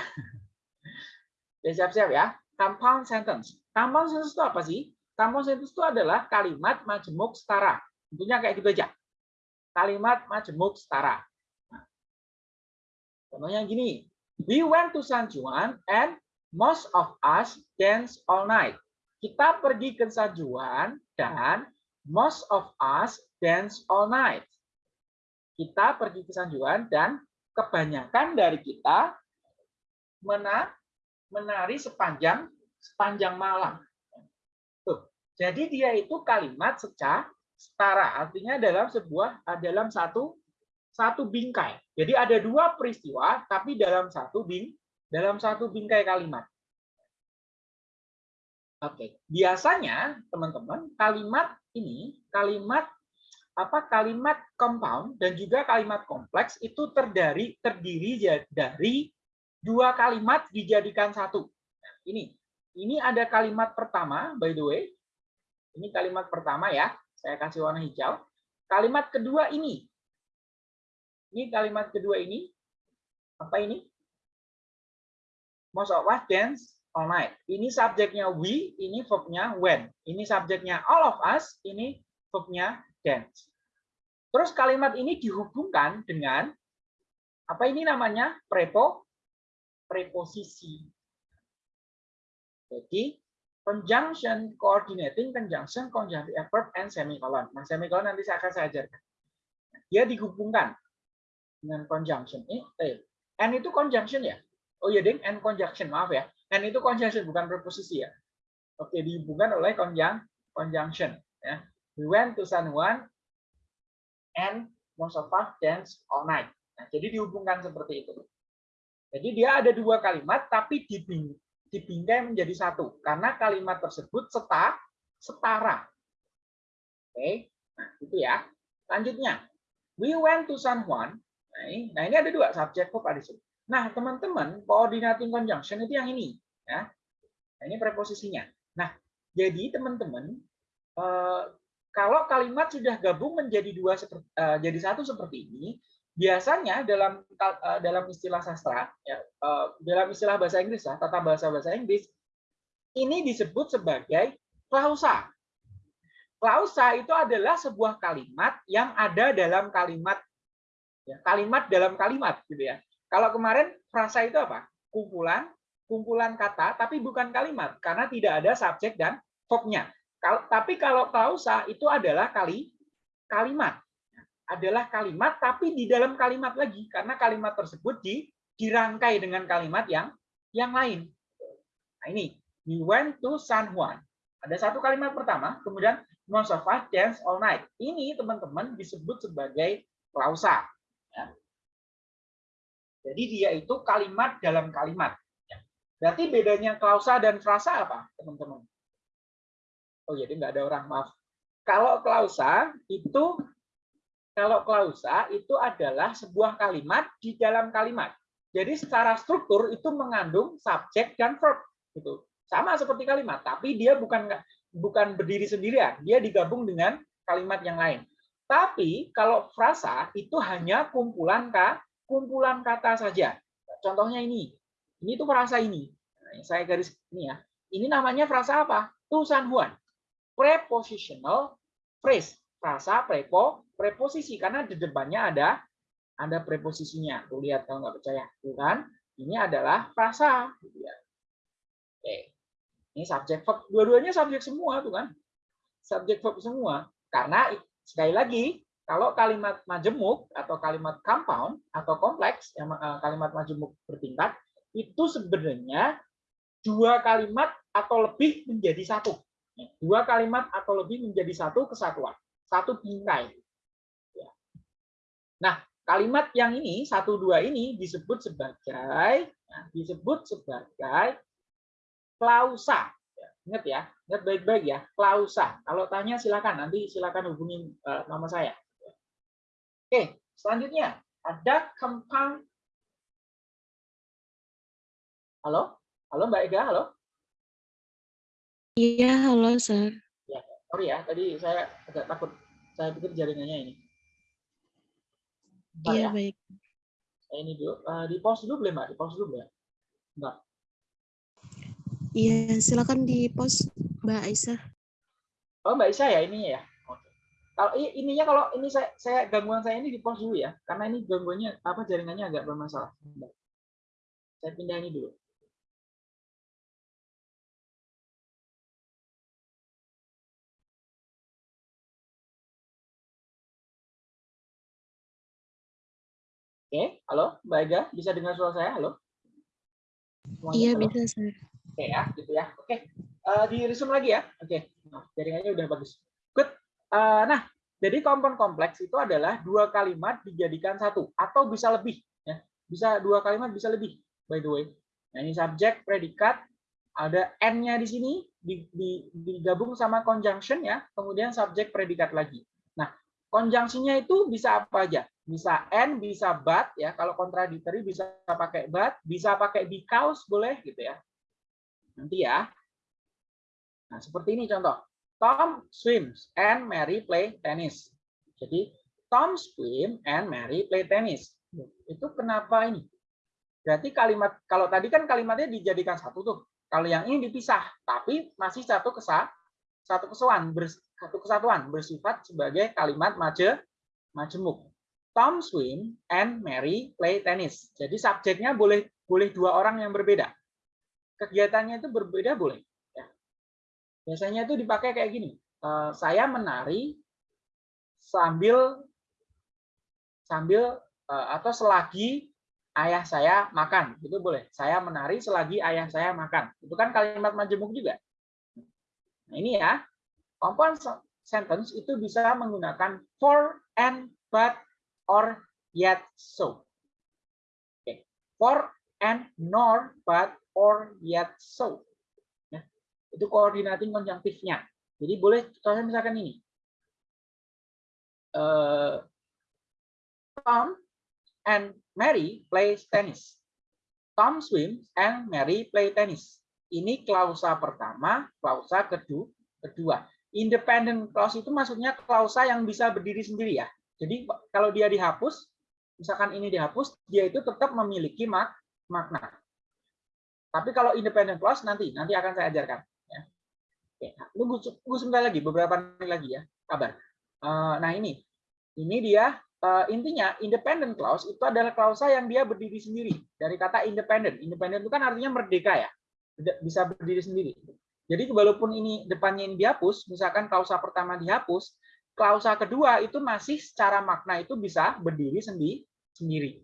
Jadi [LAUGHS] siap-siap ya. Compound sentence. Compound sentence itu apa sih? Compound sentence itu adalah kalimat majemuk setara. Tentunya kayak gitu aja. Kalimat majemuk setara. Nah, contohnya gini. We went to San Juan and most of us dance all night. Kita pergi ke San Juan dan most of us dance all night. Kita pergi ke San Juan dan kebanyakan dari kita menari sepanjang sepanjang malam. Tuh. Jadi dia itu kalimat secara setara, artinya dalam sebuah dalam satu satu bingkai. Jadi ada dua peristiwa tapi dalam satu bing dalam satu bingkai kalimat. Oke, biasanya teman-teman kalimat ini kalimat apa kalimat compound dan juga kalimat kompleks itu terdiri terdiri dari dua kalimat dijadikan satu. Nah, ini ini ada kalimat pertama by the way. Ini kalimat pertama ya. Saya kasih warna hijau. Kalimat kedua ini. Ini kalimat kedua ini. Apa ini? Most of us dance all night. Ini subjeknya we, ini verbnya when. Ini subjeknya all of us, ini verbnya dance. Terus kalimat ini dihubungkan dengan apa ini namanya prepo preposisi. Jadi conjunction, coordinating conjunction, conjunctive adverb, and semicolon. Nah, semicolon nanti saya akan saya. Dia dihubungkan dengan conjunction. Eh, eh, and itu conjunction ya? Oh iya, ding, and conjunction. Maaf ya. And itu conjunction, bukan preposisi ya. Oke, dihubungkan oleh conjunction. conjunction ya. We went to San Juan and most of us dance all night. Nah, jadi dihubungkan seperti itu. Jadi dia ada dua kalimat tapi dibing, dibingkai menjadi satu karena kalimat tersebut seta, setara. Oke, nah itu ya. Selanjutnya, we went to San Juan. Nah ini, nah ini ada dua subjek verb ada sini. Nah teman-teman, coordinating conjunction itu yang ini, ya. Nah, ini preposisinya. Nah, jadi teman-teman, eh, kalau kalimat sudah gabung menjadi dua eh, jadi satu seperti ini, biasanya dalam uh, dalam istilah sastra ya uh, dalam istilah bahasa Inggris ya tata bahasa bahasa Inggris ini disebut sebagai klausa. Klausa itu adalah sebuah kalimat yang ada dalam kalimat ya, kalimat dalam kalimat gitu ya. Kalau kemarin frasa itu apa? Kumpulan kumpulan kata tapi bukan kalimat karena tidak ada subjek dan verbnya tapi kalau klausa itu adalah kali kalimat adalah kalimat tapi di dalam kalimat lagi karena kalimat tersebut di, dirangkai dengan kalimat yang yang lain. Nah ini, we went to San Juan. Ada satu kalimat pertama, kemudian us dance all night. Ini teman-teman disebut sebagai klausa. Ya. Jadi dia itu kalimat dalam kalimat. Ya. Berarti bedanya klausa dan frasa apa, teman-teman? Oh jadi nggak ada orang, maaf. Kalau klausa itu kalau klausa itu adalah sebuah kalimat di dalam kalimat. Jadi secara struktur itu mengandung subjek dan verb gitu. Sama seperti kalimat, tapi dia bukan bukan berdiri sendirian, dia digabung dengan kalimat yang lain. Tapi kalau frasa itu hanya kumpulan ka, kumpulan kata saja. Contohnya ini. Ini tuh frasa ini. Nah, saya garis ini ya. Ini namanya frasa apa? Tusan Huan. Prepositional phrase. Frasa prepo preposisi karena di depannya ada ada preposisinya. Tuh lihat kalau nggak percaya, tuh kan? Ini adalah frasa. Gitu ya. Oke, ini subjek verb. Dua-duanya subjek semua tuh kan? Subjek verb semua. Karena sekali lagi, kalau kalimat majemuk atau kalimat compound atau kompleks, yang eh, kalimat majemuk bertingkat, itu sebenarnya dua kalimat atau lebih menjadi satu. Dua kalimat atau lebih menjadi satu kesatuan. Satu bingkai. Nah, kalimat yang ini satu dua ini disebut sebagai nah, disebut sebagai klausa. Ya, ingat ya, ingat baik-baik ya, klausa. Kalau tanya silakan nanti silakan hubungi nama saya. Oke, selanjutnya ada compound. Halo, halo Mbak Ega, halo. Iya, halo, Sir. Ya, sorry ya, tadi saya agak takut. Saya pikir jaringannya ini. Bentar iya, ya. baik. Saya ini dulu. Uh, di pause dulu boleh, Mbak? Di pause dulu boleh? Enggak. Iya, silakan di pause, Mbak Aisyah. Oh, Mbak Aisyah ya ini ya. Oke. Kalau ininya kalau ini saya, saya gangguan saya ini di pause dulu ya, karena ini gangguannya apa jaringannya agak bermasalah. Saya pindah ini dulu. Oke, halo Mbak Ega, bisa dengar suara saya? Halo? Semuanya, iya, halo? bisa, Sir. Oke ya, gitu ya. Oke, uh, di resume lagi ya. Oke, nah, jaringannya udah bagus. Good. Uh, nah, jadi kompon kompleks itu adalah dua kalimat dijadikan satu atau bisa lebih. Ya, bisa dua kalimat bisa lebih. By the way, nah ini subjek, predikat, ada n-nya di sini digabung sama conjunction ya, kemudian subjek, predikat lagi. Nah, konjungsinya itu bisa apa aja? Bisa and bisa but ya. Kalau contradictory bisa pakai but bisa pakai because boleh gitu ya. Nanti ya. Nah seperti ini contoh. Tom swims and Mary play tennis. Jadi Tom swim and Mary play tennis. Itu kenapa ini? Berarti kalimat kalau tadi kan kalimatnya dijadikan satu tuh. Kalau yang ini dipisah tapi masih satu kesah satu kesatuan satu kesatuan bersifat sebagai kalimat maje majemuk Tom swim and Mary play tennis. Jadi subjeknya boleh boleh dua orang yang berbeda. Kegiatannya itu berbeda boleh. Ya. Biasanya itu dipakai kayak gini. Uh, saya menari sambil sambil uh, atau selagi ayah saya makan itu boleh. Saya menari selagi ayah saya makan. Itu kan kalimat majemuk juga. Nah ini ya. Compound sentence itu bisa menggunakan for and but or yet so. Okay. For and nor but or yet so. Ya. Itu coordinating konjunktifnya. Jadi boleh contohnya misalkan ini. Uh, Tom and Mary play tennis. Tom swims and Mary play tennis. Ini klausa pertama, klausa kedua. kedua. Independent clause itu maksudnya klausa yang bisa berdiri sendiri ya. Jadi kalau dia dihapus, misalkan ini dihapus, dia itu tetap memiliki mak makna. Tapi kalau independent clause nanti nanti akan saya ajarkan. Ya. Oke, tunggu, tunggu sebentar lagi, beberapa menit lagi ya, kabar. Eh, nah ini, ini dia uh, intinya independent clause itu adalah klausa yang dia berdiri sendiri dari kata independent. Independent itu kan artinya merdeka ya, bisa berdiri sendiri. Jadi walaupun ini depannya ini dihapus, misalkan klausa pertama dihapus, klausa kedua itu masih secara makna itu bisa berdiri sendi sendiri.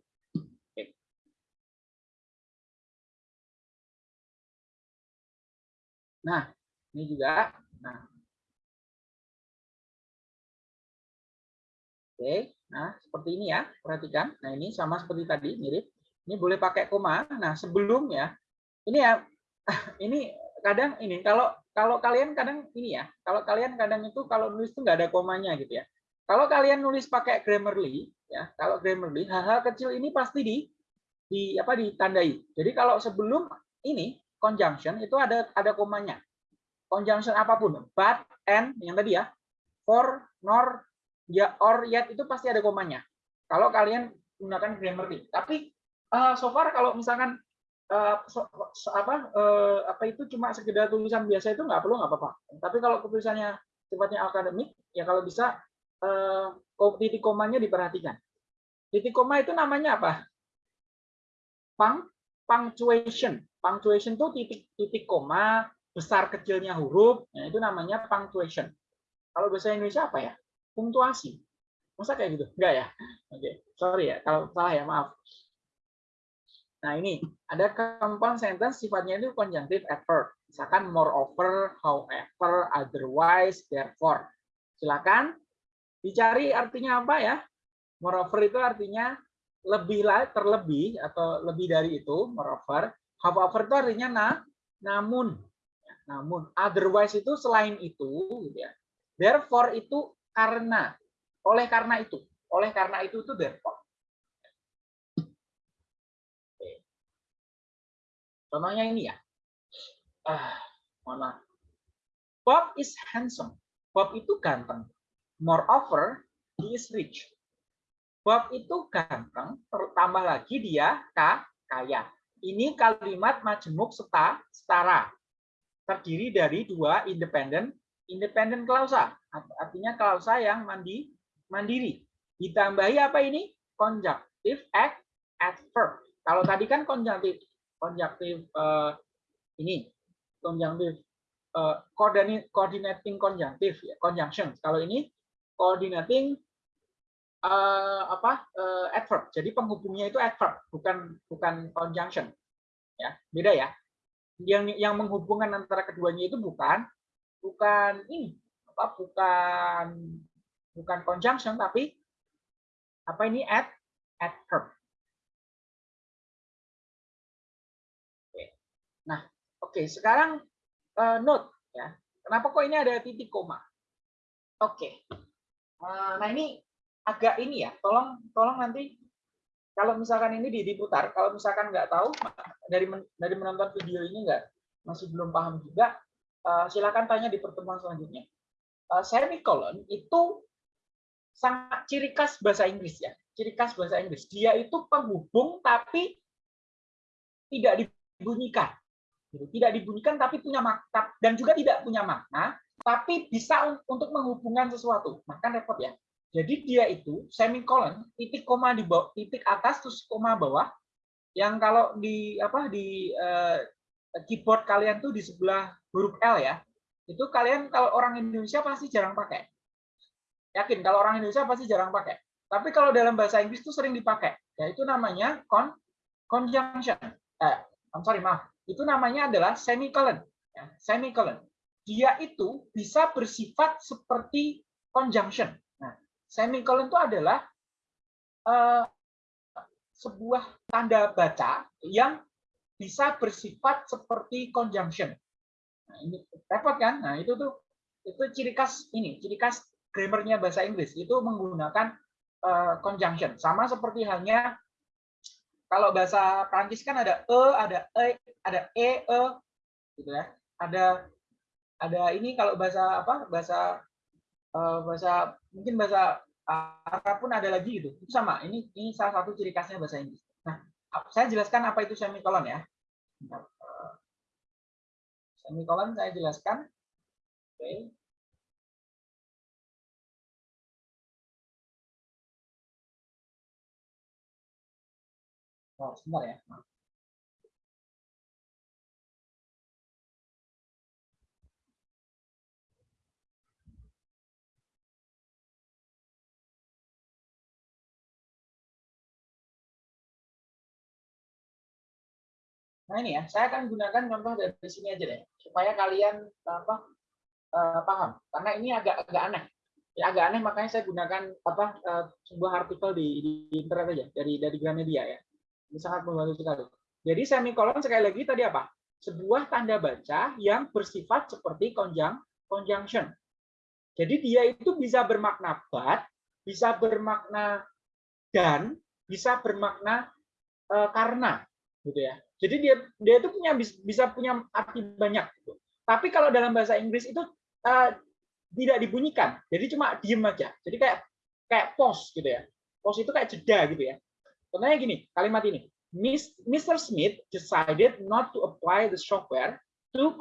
Nah, ini juga. Nah. Oke, nah seperti ini ya, perhatikan. Nah ini sama seperti tadi, mirip. Ini boleh pakai koma. Nah sebelumnya, ini ya, [LAUGHS] ini kadang ini kalau kalau kalian kadang ini ya kalau kalian kadang itu kalau nulis itu nggak ada komanya gitu ya. Kalau kalian nulis pakai Grammarly ya kalau Grammarly hal-hal kecil ini pasti di di apa ditandai. Jadi kalau sebelum ini conjunction itu ada ada komanya. Conjunction apa pun but and yang tadi ya for nor ya or yet itu pasti ada komanya. Kalau kalian menggunakan Grammarly. Tapi uh, so far kalau misalkan uh, so, so, apa uh, apa itu cuma sekedar tulisan biasa itu nggak perlu nggak apa-apa. Tapi kalau tulisannya sifatnya akademik ya kalau bisa uh, titik komanya diperhatikan. Titik koma itu namanya apa? Pang punctuation. Punctuation itu titik titik koma besar kecilnya huruf, nah itu namanya punctuation. Kalau bahasa Indonesia apa ya? Punktuasi. Masa kayak gitu? Enggak ya? Oke, okay. sorry ya kalau salah ya, maaf. Nah, ini ada compound sentence sifatnya itu conjunctive adverb. Misalkan moreover, however, otherwise, therefore. Silakan dicari artinya apa ya? Moreover itu artinya lebih terlebih atau lebih dari itu, moreover. However itu artinya nah, namun. Namun, otherwise itu selain itu, gitu ya. Therefore itu karena, oleh karena itu, oleh karena itu itu therefore. Contohnya ini ya. Ah, mana? Bob is handsome. Bob itu ganteng. Moreover, he is rich. Bob itu ganteng, tertambah lagi dia kaya. Ini kalimat majemuk seta, setara. Terdiri dari dua independen independen klausa. Artinya klausa yang mandi, mandiri. Ditambahi apa ini? Conjunctive adverb. Kalau tadi kan conjunctive konjunktif uh, ini konjunktif uh, coordinating konjunktif ya conjunction kalau ini coordinating uh, apa uh, adverb. Jadi penghubungnya itu adverb bukan bukan conjunction ya. Beda ya. Yang yang menghubungkan antara keduanya itu bukan bukan ini apa bukan bukan conjunction tapi apa ini ad adverb Oke, sekarang uh, note ya. Kenapa kok ini ada titik koma? Oke. Uh, nah ini agak ini ya. Tolong tolong nanti kalau misalkan ini diputar, kalau misalkan nggak tahu dari dari menonton video ini nggak masih belum paham juga, uh, silakan tanya di pertemuan selanjutnya. Uh, semicolon itu sangat ciri khas bahasa Inggris ya. Ciri khas bahasa Inggris. Dia itu penghubung tapi tidak dibunyikan. Gitu. Tidak dibunyikan tapi punya makna dan juga tidak punya makna, tapi bisa untuk menghubungkan sesuatu. Maka repot ya. Jadi dia itu semicolon, titik koma di bawah, titik atas terus koma bawah. Yang kalau di apa di uh, keyboard kalian tuh di sebelah huruf L ya. Itu kalian kalau orang Indonesia pasti jarang pakai. Yakin kalau orang Indonesia pasti jarang pakai. Tapi kalau dalam bahasa Inggris itu sering dipakai. Ya itu namanya con conjunction. Eh, I'm sorry, maaf itu namanya adalah semicolon. Ya, semicolon. Dia itu bisa bersifat seperti conjunction. Nah, semicolon itu adalah uh, sebuah tanda baca yang bisa bersifat seperti conjunction. Nah, ini repot kan? Nah, itu tuh itu ciri khas ini, ciri khas grammarnya bahasa Inggris itu menggunakan uh, conjunction. Sama seperti halnya kalau bahasa Prancis kan ada e, ada e, ada e, e gitu ya. Ada ada ini kalau bahasa apa? Bahasa uh, bahasa mungkin bahasa Arab pun ada lagi gitu. Itu sama. Ini ini salah satu ciri khasnya bahasa Inggris. Nah, saya jelaskan apa itu semikolon ya. Semikolon saya jelaskan. Oke. Oh, sebentar ya. Nah ini ya, saya akan gunakan contoh dari sini aja deh, supaya kalian apa uh, paham. Karena ini agak agak aneh, ya agak aneh makanya saya gunakan apa uh, sebuah artikel di, di internet aja dari dari Gramedia ya. Ini sangat membantu sekali. Jadi semikolon sekali lagi tadi apa? Sebuah tanda baca yang bersifat seperti konjang conjunction. Jadi dia itu bisa bermakna but, bisa bermakna dan, bisa bermakna uh, karena, gitu ya. Jadi dia dia itu punya bisa punya arti banyak. Gitu. Tapi kalau dalam bahasa Inggris itu uh, tidak dibunyikan, jadi cuma diem aja. Jadi kayak kayak pause gitu ya. Pause itu kayak jeda gitu ya. Contohnya gini, kalimat ini. Mr. Smith decided not to apply the software to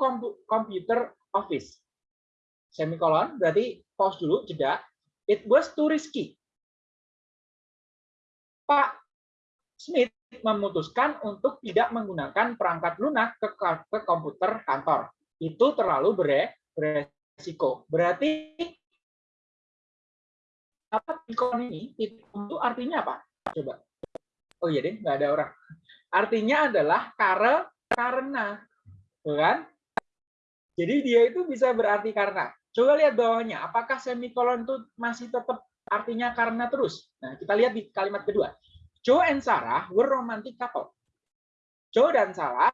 computer office. Semikolon, berarti pause dulu, jeda. It was too risky. Pak Smith memutuskan untuk tidak menggunakan perangkat lunak ke, ke komputer kantor. Itu terlalu bere, beresiko. Berarti apa ikon ini itu artinya apa? Coba. Oh iya deh, nggak ada orang. Artinya adalah karena karena, kan? Jadi dia itu bisa berarti karena. Coba lihat bawahnya, apakah semikolon itu masih tetap artinya karena terus? Nah, kita lihat di kalimat kedua. Joe and Sarah were romantic couple. Joe dan Sarah,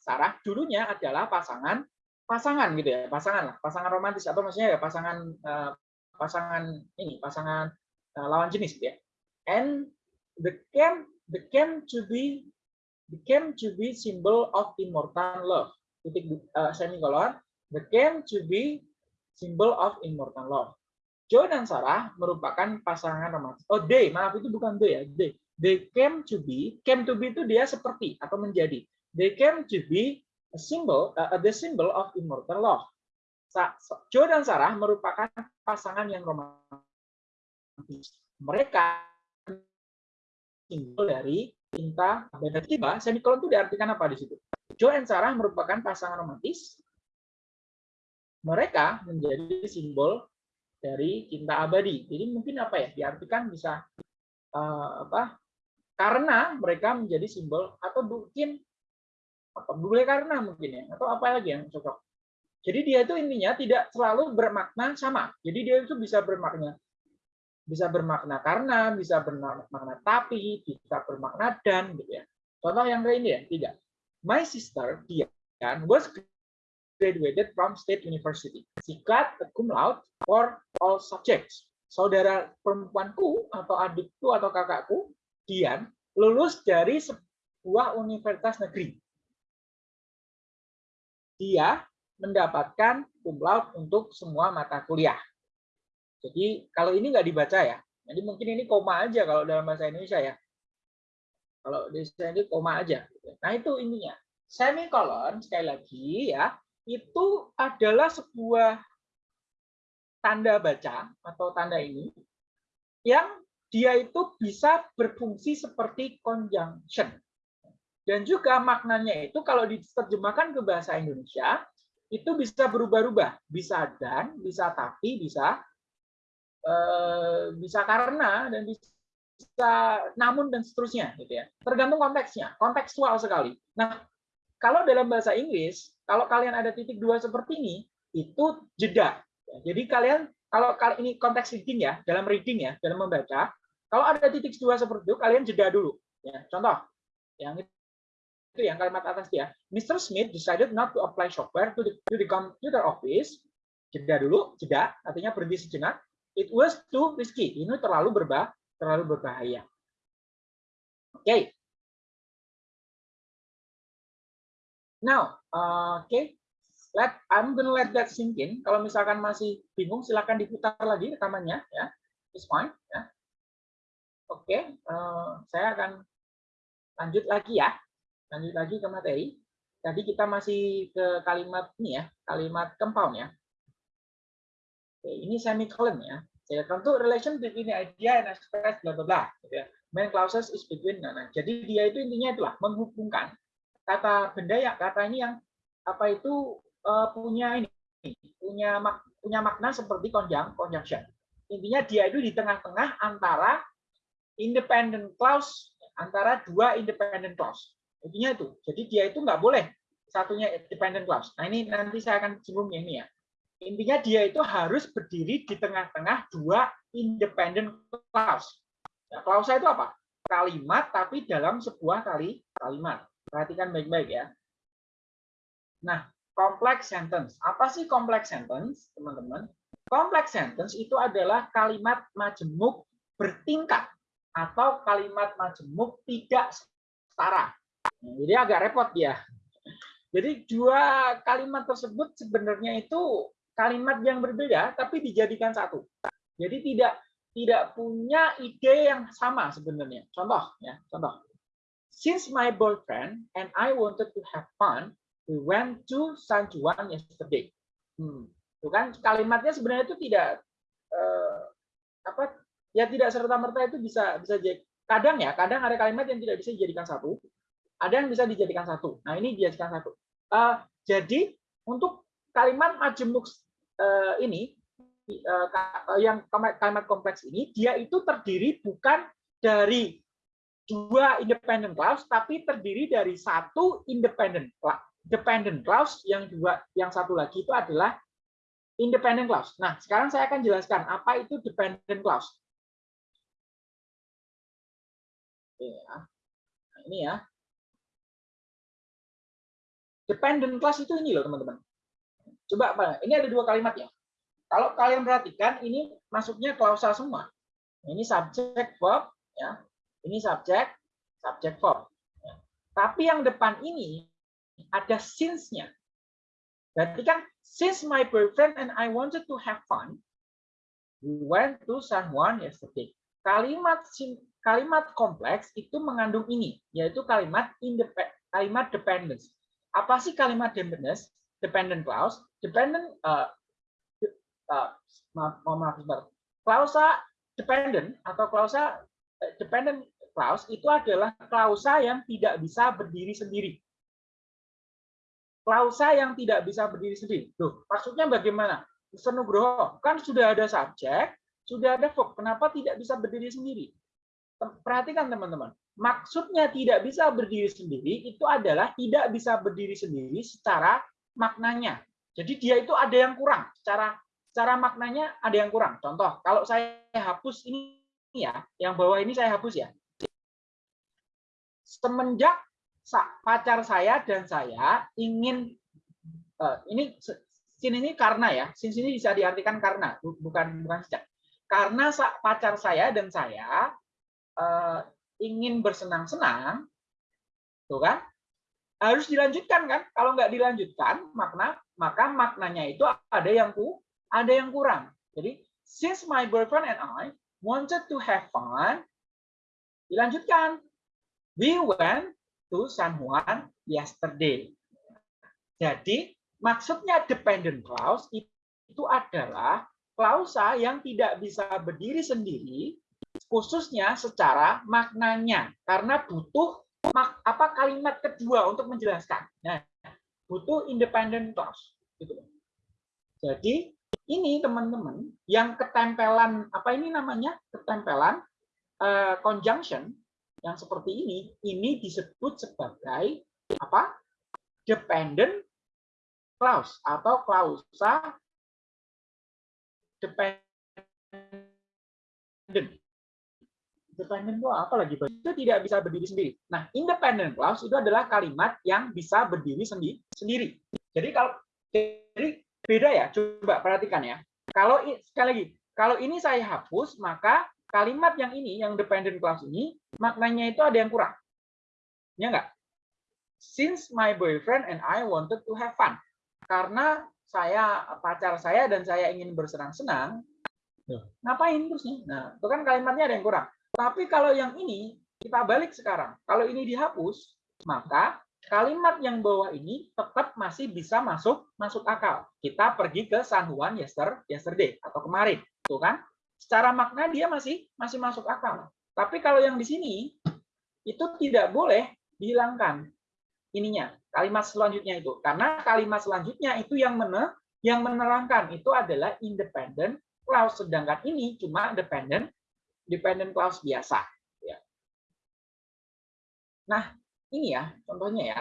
Sarah dulunya adalah pasangan pasangan gitu ya, pasangan lah, pasangan romantis atau maksudnya ya pasangan uh, pasangan ini, pasangan uh, lawan jenis gitu ya. And the came the came to be became to be symbol of immortal love. Titik uh, semikolon, the came to be symbol of immortal love. Joe dan Sarah merupakan pasangan romantis. Oh, they, maaf itu bukan they ya, they they came to be came to be itu dia seperti atau menjadi they came to be a symbol uh, the symbol of immortal love Joe dan Sarah merupakan pasangan yang romantis mereka simbol dari cinta dan tiba semikolon itu diartikan apa di situ? Joe dan Sarah merupakan pasangan romantis. Mereka menjadi simbol dari cinta abadi. Jadi mungkin apa ya diartikan bisa uh, apa karena mereka menjadi simbol atau mungkin apa boleh karena mungkin ya atau apa lagi yang cocok. Jadi dia itu intinya tidak selalu bermakna sama. Jadi dia itu bisa bermakna bisa bermakna karena bisa bermakna tapi bisa bermakna dan gitu ya contoh yang lain ya tidak my sister Dian was graduated from State University. She got a cum laude for all subjects. Saudara perempuanku atau adikku atau kakakku Dian lulus dari sebuah universitas negeri. Dia mendapatkan cum laude untuk semua mata kuliah. Jadi kalau ini nggak dibaca ya, jadi mungkin ini koma aja kalau dalam bahasa Indonesia ya. Kalau di sini koma aja. Nah itu ininya. Semikolon sekali lagi ya, itu adalah sebuah tanda baca atau tanda ini yang dia itu bisa berfungsi seperti conjunction. Dan juga maknanya itu kalau diterjemahkan ke bahasa Indonesia, itu bisa berubah-ubah. Bisa dan, bisa tapi, bisa bisa karena, dan bisa namun, dan seterusnya. gitu ya. Tergantung konteksnya, kontekstual sekali. Nah, kalau dalam bahasa Inggris, kalau kalian ada titik dua seperti ini, itu jeda. Jadi kalian kalau kali ini konteks reading ya, dalam reading ya, dalam membaca, kalau ada titik dua seperti itu, kalian jeda dulu. Ya, contoh yang itu yang kalimat atas dia. Mr. Smith decided not to apply software to the, to the computer office. Jeda dulu, jeda, artinya berhenti sejenak. It was too risky. Ini terlalu berbah, terlalu berbahaya. Oke. Okay. Now, uh, oke, okay. let I'm gonna let that sink in. Kalau misalkan masih bingung, silakan diputar lagi rekamannya, ya. It's fine, ya. Oke, okay. uh, saya akan lanjut lagi ya. Lanjut lagi ke materi. Tadi kita masih ke kalimat ini ya, kalimat compound ya. Oke, ini semicolon ya. Saya tentu relation between idea and express bla bla bla. Gitu ya. Main clauses is between. Nah, nah, jadi dia itu intinya itulah menghubungkan kata benda ya kata ini yang apa itu uh, punya ini punya mak, punya makna seperti konjang conjunction. Intinya dia itu di tengah-tengah antara independent clause antara dua independent clause. Intinya itu. Jadi dia itu nggak boleh satunya independent clause. Nah ini nanti saya akan singgung ini ya. Intinya dia itu harus berdiri di tengah-tengah dua independent clause. Nah, clause itu apa? Kalimat tapi dalam sebuah kali kalimat. Perhatikan baik-baik ya. Nah, complex sentence. Apa sih complex sentence, teman-teman? Complex sentence itu adalah kalimat majemuk bertingkat atau kalimat majemuk tidak setara. Nah, jadi agak repot ya. Jadi dua kalimat tersebut sebenarnya itu kalimat yang berbeda tapi dijadikan satu. Jadi tidak tidak punya ide yang sama sebenarnya. Contoh ya, contoh. Since my boyfriend and I wanted to have fun, we went to San Juan yesterday. Hmm. Itu kan kalimatnya sebenarnya itu tidak eh, apa ya tidak serta merta itu bisa bisa jadi kadang ya kadang ada kalimat yang tidak bisa dijadikan satu ada yang bisa dijadikan satu. Nah, ini dijadikan satu. Uh, jadi untuk kalimat majemuk uh, ini uh, yang kalimat kompleks ini dia itu terdiri bukan dari dua independent clause tapi terdiri dari satu independent dependent clause yang dua yang satu lagi itu adalah independent clause. Nah, sekarang saya akan jelaskan apa itu dependent clause. Ya. Nah, ini ya. Dependent class itu ini loh teman-teman. Coba apa? Ini ada dua kalimat ya. Kalau kalian perhatikan ini masuknya klausa semua. Ini subject verb ya. Ini subject, subject verb. Tapi yang depan ini ada since-nya. Berarti kan since my boyfriend and I wanted to have fun, we went to San Juan yesterday. Kalimat kalimat kompleks itu mengandung ini, yaitu kalimat independent, kalimat dependence. Apa sih kalimat dependence? Dependent clause. Dependent uh, uh, maaf, maaf sebentar. Klausa dependent atau klausa uh, dependent clause itu adalah klausa yang tidak bisa berdiri sendiri. Klausa yang tidak bisa berdiri sendiri. Tuh, maksudnya bagaimana? Mr. Nugroho, kan sudah ada subjek, sudah ada verb, kenapa tidak bisa berdiri sendiri? Perhatikan teman-teman, maksudnya tidak bisa berdiri sendiri itu adalah tidak bisa berdiri sendiri secara maknanya. Jadi dia itu ada yang kurang secara secara maknanya ada yang kurang. Contoh, kalau saya hapus ini ya, yang bawah ini saya hapus ya. Semenjak pacar saya dan saya ingin uh, ini sini ini karena ya, sini sini bisa diartikan karena bukan bukan sejak. Karena pacar saya dan saya uh, ingin bersenang-senang, tuh kan? Harus dilanjutkan kan? Kalau nggak dilanjutkan, makna maka maknanya itu ada yang ku, ada yang kurang. Jadi, since my boyfriend and I wanted to have fun, dilanjutkan. We went to San Juan yesterday. Jadi, maksudnya dependent clause itu adalah klausa yang tidak bisa berdiri sendiri khususnya secara maknanya karena butuh apa kalimat kedua untuk menjelaskan. Nah, butuh independent clause gitu. Jadi ini teman-teman yang ketempelan apa ini namanya? Ketempelan uh, conjunction yang seperti ini ini disebut sebagai apa? Dependent clause atau klausa dependent Dependent itu apa lagi? Itu tidak bisa berdiri sendiri. Nah, independent clause itu adalah kalimat yang bisa berdiri sendi sendiri. Jadi kalau jadi beda ya. Coba perhatikan ya. Kalau sekali lagi, kalau ini saya hapus, maka kalimat yang ini, yang dependent clause ini, maknanya itu ada yang kurang. Ya enggak? Since my boyfriend and I wanted to have fun. Karena saya pacar saya dan saya ingin bersenang-senang, ngapain terusnya? Nah, itu kan kalimatnya ada yang kurang. Tapi kalau yang ini, kita balik sekarang. Kalau ini dihapus, maka kalimat yang bawah ini tetap masih bisa masuk masuk akal. Kita pergi ke San Juan yesterday atau kemarin, tuh kan? Secara makna dia masih masih masuk akal. Tapi kalau yang di sini itu tidak boleh dihilangkan ininya kalimat selanjutnya itu karena kalimat selanjutnya itu yang mana yang menerangkan itu adalah independent clause sedangkan ini cuma dependent dependent clause biasa. Ya. Nah, ini ya contohnya ya.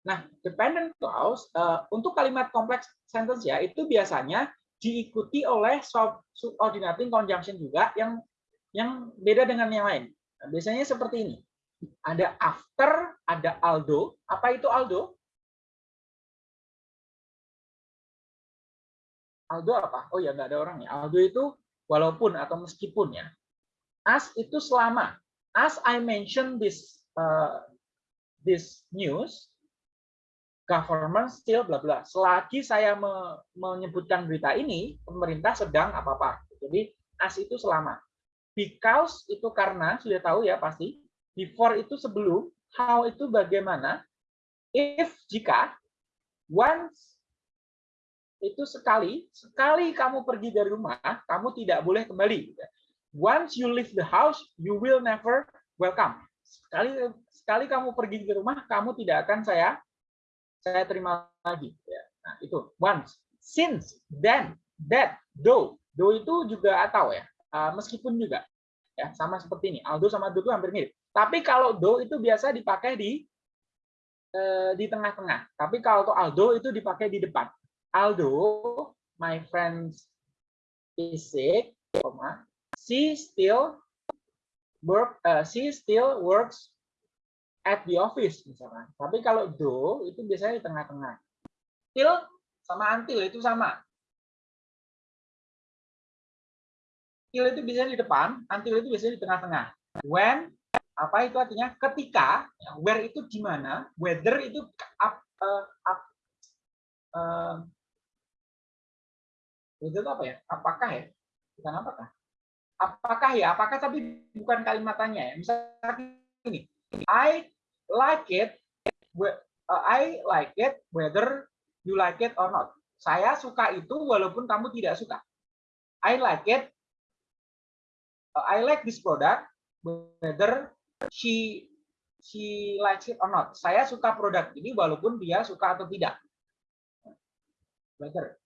Nah, dependent clause uh, untuk kalimat kompleks sentence ya itu biasanya diikuti oleh subordinating conjunction juga yang yang beda dengan yang lain. Nah, biasanya seperti ini. Ada after, ada aldo. Apa itu aldo? Aldo apa? Oh ya, nggak ada orangnya. Aldo itu walaupun atau meskipun ya. As itu selama. As I mention this uh, this news, government still bla bla. Selagi saya me menyebutkan berita ini, pemerintah sedang apa apa. Jadi as itu selama. Because itu karena sudah tahu ya pasti. Before itu sebelum. How itu bagaimana. If jika. Once itu sekali, sekali kamu pergi dari rumah, kamu tidak boleh kembali. Once you leave the house, you will never welcome. Sekali sekali kamu pergi dari rumah, kamu tidak akan saya saya terima lagi. Ya. Nah, itu once, since, then, that, though. Though itu juga atau ya, uh, meskipun juga. Ya, sama seperti ini. Aldo sama do itu hampir mirip. Tapi kalau do itu biasa dipakai di uh, di tengah-tengah. Tapi kalau Aldo itu dipakai di depan. Aldo, my friend is sick, comma, she still work, uh, she still works at the office misalkan. Tapi kalau do itu biasanya di tengah-tengah. Till sama until itu sama. Till itu biasanya di depan, until itu biasanya di tengah-tengah. When apa itu artinya ketika, where itu di mana, whether itu up, uh, up, uh, itu apa ya? Apakah ya? Bukan apakah? Apakah ya? Apakah tapi bukan kalimatannya ya. Misalnya ini, I like it, uh, I like it whether you like it or not. Saya suka itu walaupun kamu tidak suka. I like it. Uh, I like this product whether she she likes it or not. Saya suka produk ini walaupun dia suka atau tidak. Whether.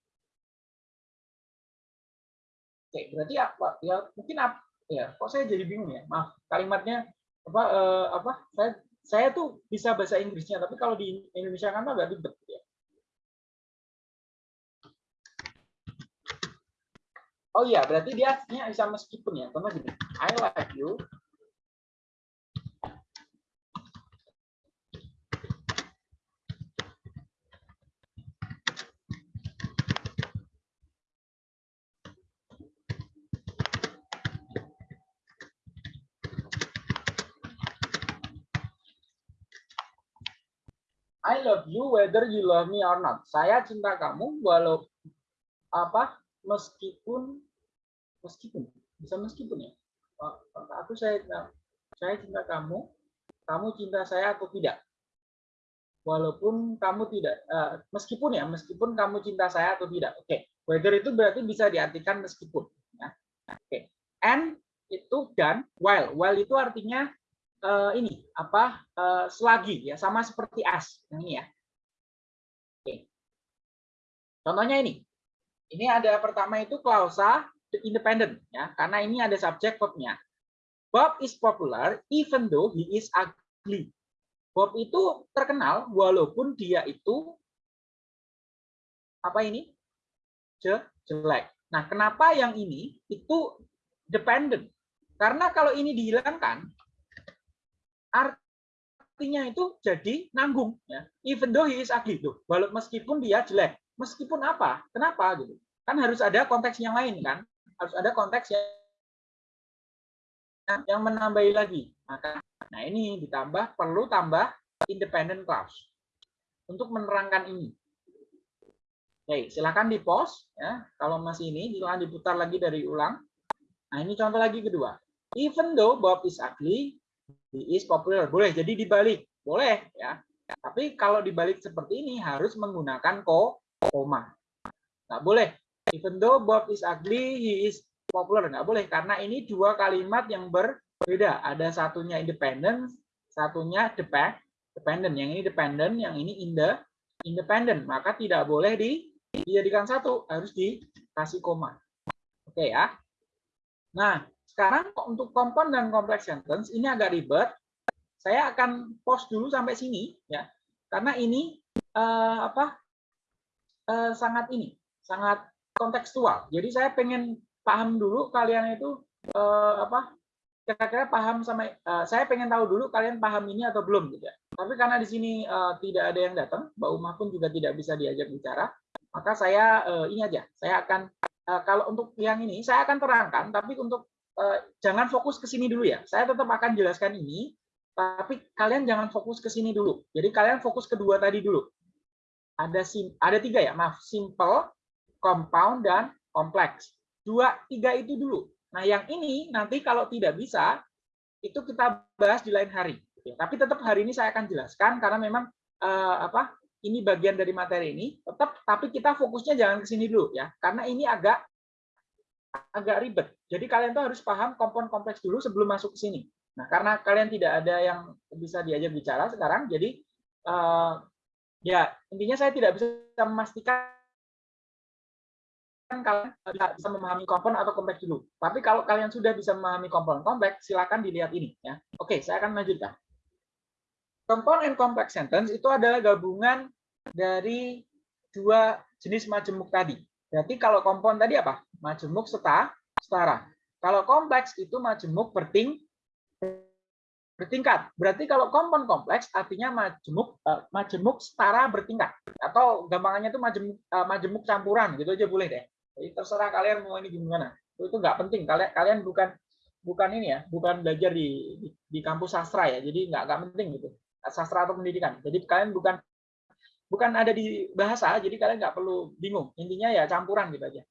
Oke, berarti apa? Ya mungkin apa? Ya, kok saya jadi bingung ya? Maaf, kalimatnya apa? Eh, apa? Saya saya tuh bisa bahasa Inggrisnya, tapi kalau di Indonesia kan agak ribet ya. Oh iya, berarti dia artinya bisa meskipun ya. Contoh gini, I like you I love you whether you love me or not. Saya cinta kamu walau apa meskipun meskipun bisa meskipun ya. Aku saya saya cinta kamu, kamu cinta saya atau tidak. Walaupun kamu tidak uh, meskipun ya, meskipun kamu cinta saya atau tidak. Oke, okay. whether itu berarti bisa diartikan meskipun ya. Oke. Okay. And itu dan while. While itu artinya uh, ini apa uh, selagi ya sama seperti as ini ya. Oke. Contohnya ini. Ini ada pertama itu klausa independent ya karena ini ada subjek verbnya. Bob is popular even though he is ugly. Bob itu terkenal walaupun dia itu apa ini? jelek. Nah, kenapa yang ini itu dependent? Karena kalau ini dihilangkan, artinya itu jadi nanggung. Ya. Even though he is ugly. Tuh. Walau meskipun dia jelek. Meskipun apa? Kenapa? gitu Kan harus ada konteks yang lain kan? Harus ada konteks yang yang menambahi lagi. Maka nah ini ditambah perlu tambah independent clause untuk menerangkan ini. Oke, silakan di pause ya. Kalau masih ini silakan diputar lagi dari ulang. Nah, ini contoh lagi kedua. Even though Bob is ugly, he is popular. Boleh jadi dibalik. Boleh ya. Tapi kalau dibalik seperti ini harus menggunakan ko koma. Nggak boleh. Even though Bob is ugly, he is popular. Nggak boleh karena ini dua kalimat yang berbeda. Ada satunya independent, satunya depend dependent. Yang ini dependent, yang ini in the independent. Maka tidak boleh di dijadikan satu, harus dikasih koma. Oke ya. Nah, sekarang untuk kompon dan kompleks sentence ini agak ribet. Saya akan pause dulu sampai sini ya. Karena ini uh, apa? Uh, sangat ini, sangat kontekstual. Jadi saya pengen paham dulu kalian itu uh, apa? kira-kira paham sama uh, saya pengen tahu dulu kalian paham ini atau belum gitu ya. Tapi karena di sini uh, tidak ada yang datang, Mbak Umah pun juga tidak bisa diajak bicara maka saya uh, ini aja saya akan uh, kalau untuk yang ini saya akan terangkan tapi untuk jangan fokus ke sini dulu ya. Saya tetap akan jelaskan ini tapi kalian jangan fokus ke sini dulu. Jadi kalian fokus kedua tadi dulu. Ada sim ada tiga ya maaf. Simple compound dan kompleks. Dua tiga itu dulu. Nah yang ini nanti kalau tidak bisa itu kita bahas di lain hari. Tapi tetap hari ini saya akan jelaskan karena memang uh, apa ini bagian dari materi ini, tetap tapi kita fokusnya jangan ke sini dulu ya, karena ini agak agak ribet. Jadi kalian tuh harus paham kompon kompleks dulu sebelum masuk ke sini. Nah, karena kalian tidak ada yang bisa diajak bicara sekarang, jadi uh, ya intinya saya tidak bisa memastikan kalian bisa memahami kompon atau kompleks dulu. Tapi kalau kalian sudah bisa memahami kompon kompleks, silakan dilihat ini ya. Oke, saya akan lanjutkan. Compound and complex sentence itu adalah gabungan dari dua jenis majemuk tadi. Berarti kalau compound tadi apa? Majemuk setara. setara. Kalau kompleks itu majemuk berting bertingkat. Berarti kalau compound kompleks artinya majemuk uh, majemuk setara bertingkat. Atau gampangannya itu majemuk uh, majemuk campuran gitu aja boleh deh. Jadi terserah kalian mau ini gimana. Itu nggak penting. Kalian kalian bukan bukan ini ya, bukan belajar di, di, di kampus sastra ya. Jadi nggak nggak penting gitu sastra atau pendidikan. Jadi kalian bukan bukan ada di bahasa, jadi kalian nggak perlu bingung. Intinya ya campuran gitu aja.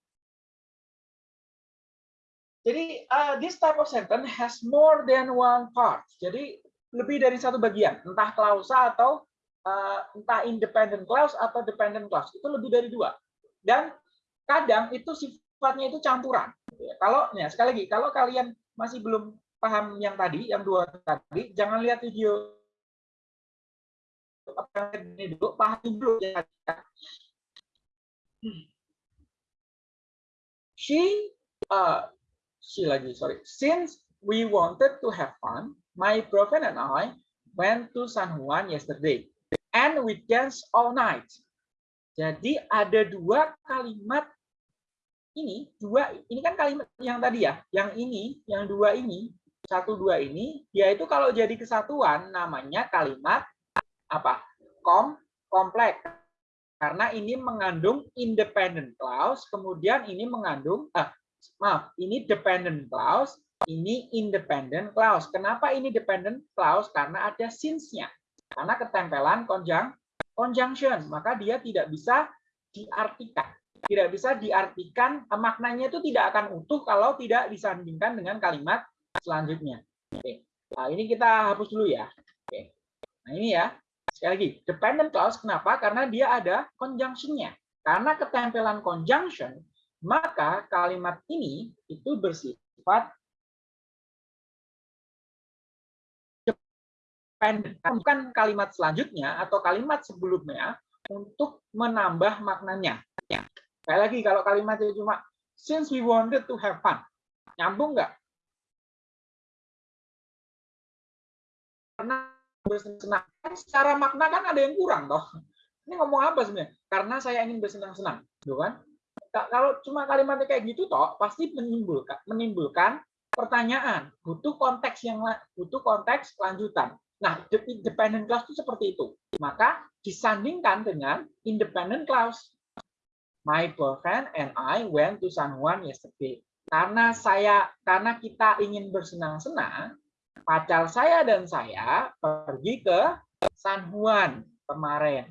Jadi uh, this type of sentence has more than one part. Jadi lebih dari satu bagian, entah klausa atau uh, entah independent clause atau dependent clause. Itu lebih dari dua. Dan kadang itu sifatnya itu campuran. Kalau ya sekali lagi, kalau kalian masih belum paham yang tadi, yang dua tadi, jangan lihat video ini dulu, pahami dulu ya. She, uh, she lagi, sorry. Since we wanted to have fun, my boyfriend and I went to San Juan yesterday, and we danced all night. Jadi ada dua kalimat ini, dua ini kan kalimat yang tadi ya, yang ini, yang dua ini, satu dua ini, yaitu kalau jadi kesatuan namanya kalimat apa? Kom kompleks. Karena ini mengandung independent clause, kemudian ini mengandung ah, maaf, ini dependent clause, ini independent clause. Kenapa ini dependent clause? Karena ada since-nya. Karena ketempelan konjang conjunction, maka dia tidak bisa diartikan. Tidak bisa diartikan, maknanya itu tidak akan utuh kalau tidak disandingkan dengan kalimat selanjutnya. Oke. Nah, ini kita hapus dulu ya. Oke. Nah, ini ya. Sekali lagi, dependent clause kenapa? Karena dia ada conjunction-nya. Karena ketempelan conjunction, maka kalimat ini itu bersifat. Bukan kalimat selanjutnya atau kalimat sebelumnya untuk menambah maknanya. Sekali lagi, kalau kalimatnya cuma since we wanted to have fun, nyambung nggak? Karena bersenang secara makna kan ada yang kurang toh ini ngomong apa sebenarnya karena saya ingin bersenang-senang gitu kan kalau cuma kalimatnya kayak gitu toh pasti menimbulkan menimbulkan pertanyaan, butuh konteks yang butuh konteks lanjutan. Nah, dependent clause itu seperti itu. Maka disandingkan dengan independent clause. My boyfriend and I went to San Juan yesterday. Karena saya karena kita ingin bersenang-senang, pacar saya dan saya pergi ke San Juan kemarin.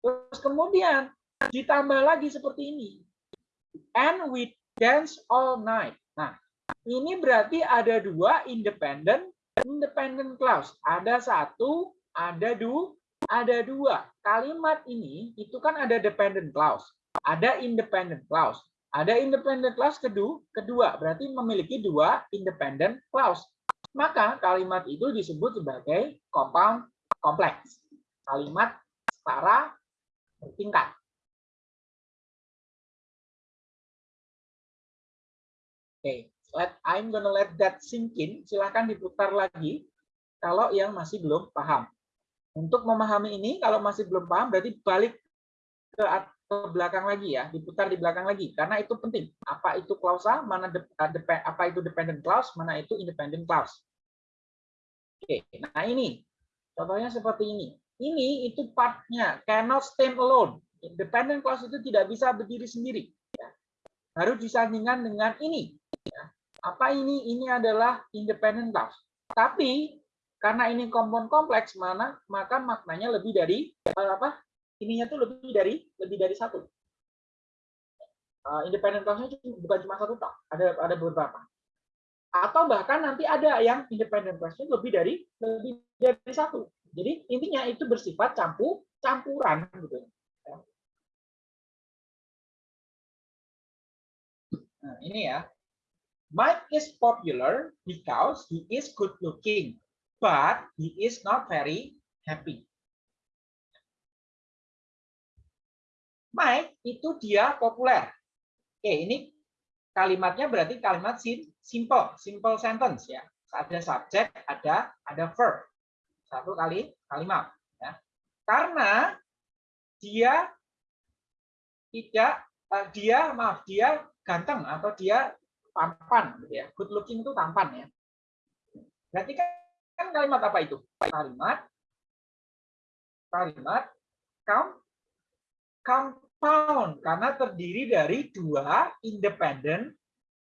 Terus kemudian ditambah lagi seperti ini. And we dance all night. Nah, ini berarti ada dua independent independent clause. Ada satu, ada dua, ada dua. Kalimat ini itu kan ada dependent clause, ada independent clause. Ada independent clause kedua, kedua berarti memiliki dua independent clause. Maka kalimat itu disebut sebagai compound kompleks. Kalimat setara bertingkat. Okay let I'm gonna let that sink in. Silahkan diputar lagi kalau yang masih belum paham. Untuk memahami ini, kalau masih belum paham, berarti balik ke, ke belakang lagi ya, diputar di belakang lagi, karena itu penting. Apa itu klausa, mana de, de, apa itu dependent clause, mana itu independent clause. Oke, nah ini contohnya seperti ini. Ini itu partnya cannot stand alone. Independent clause itu tidak bisa berdiri sendiri. Harus disandingkan dengan ini. Ya apa ini? Ini adalah independent clause. Tapi karena ini kompon kompleks mana, maka maknanya lebih dari eh, apa? Ininya tuh lebih dari lebih dari satu. Uh, independent clause-nya bukan cuma satu tak, ada ada beberapa. Atau bahkan nanti ada yang independent clause-nya lebih dari lebih dari satu. Jadi intinya itu bersifat campur campuran gitu. Nah, ini ya. Mike is popular because he is good looking, but he is not very happy. Mike itu dia populer. Oke, ini kalimatnya berarti kalimat simple, simple sentence ya. Ada subjek, ada ada verb. Satu kali kalimat ya. Karena dia tidak eh, dia maaf dia ganteng atau dia tampan gitu ya. Good looking itu tampan ya. Berarti kan, kan kalimat apa itu? Kalimat kalimat compound karena terdiri dari dua independent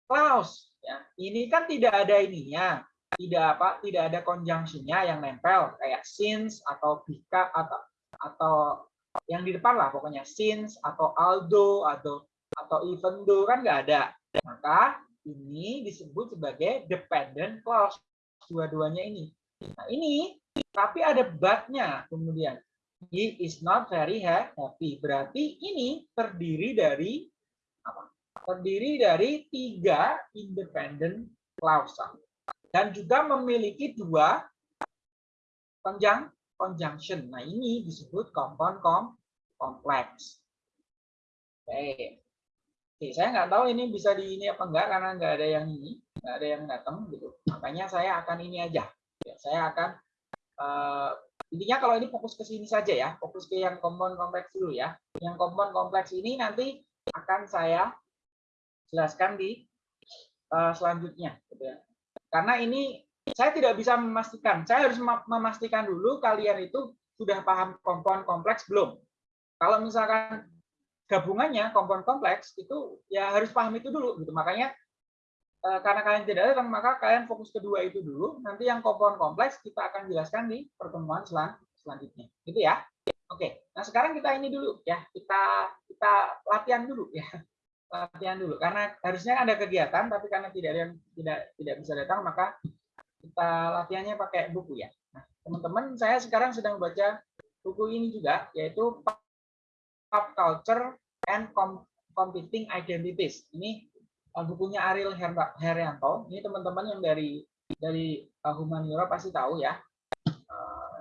clause ya. Ini kan tidak ada ininya, tidak apa, tidak ada conjunctionnya yang nempel kayak since atau because atau atau yang di depan lah pokoknya since atau although atau atau even though kan nggak ada. Maka ini disebut sebagai dependent clause dua-duanya ini. Nah, ini tapi ada but-nya kemudian. He is not very happy. Berarti ini terdiri dari apa? Terdiri dari tiga independent clause dan juga memiliki dua conjunction. conjunction. Nah, ini disebut compound kom kompleks. Oke. Oke, saya nggak tahu ini bisa di ini apa enggak karena nggak ada yang ini, nggak ada yang datang gitu. Makanya saya akan ini aja. Ya, saya akan uh, intinya kalau ini fokus ke sini saja ya, fokus ke yang kompon kompleks dulu ya. Yang kompon kompleks ini nanti akan saya jelaskan di uh, selanjutnya. Gitu ya. Karena ini saya tidak bisa memastikan. Saya harus memastikan dulu kalian itu sudah paham kompon kompleks belum. Kalau misalkan gabungannya kompon kompleks itu ya harus paham itu dulu gitu. Makanya eh, karena kalian tidak datang maka kalian fokus kedua itu dulu. Nanti yang kompon kompleks kita akan jelaskan di pertemuan selan selanjutnya. Gitu ya? Oke. Nah sekarang kita ini dulu ya. Kita kita latihan dulu ya. Latihan dulu. Karena harusnya ada kegiatan tapi karena tidak ada yang tidak tidak bisa datang maka kita latihannya pakai buku ya. Nah teman-teman saya sekarang sedang baca buku ini juga yaitu Pop Culture and Competing Identities. Ini uh, bukunya Ariel Herianto. Ini teman-teman yang dari dari uh, humaniora pasti tahu ya. Uh,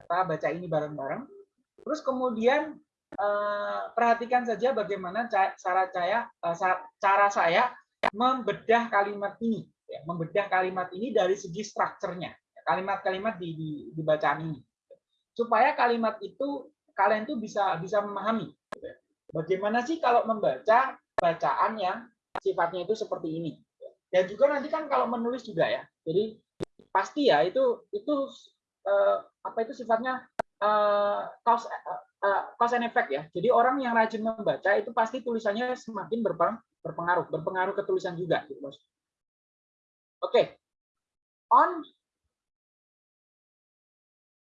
kita baca ini bareng-bareng. Terus kemudian perhatikan saja bagaimana cara saya cara saya membedah kalimat ini, ya, membedah kalimat ini dari segi strukturnya, kalimat-kalimat di, di, di ini, supaya kalimat itu kalian tuh bisa bisa memahami. Bagaimana sih kalau membaca bacaan yang sifatnya itu seperti ini? dan juga nanti kan kalau menulis juga ya. Jadi pasti ya itu itu uh, apa itu sifatnya uh, cause uh, cause and effect ya. Jadi orang yang rajin membaca itu pasti tulisannya semakin berpengaruh, berpengaruh ke tulisan juga gitu, Oke. Okay. On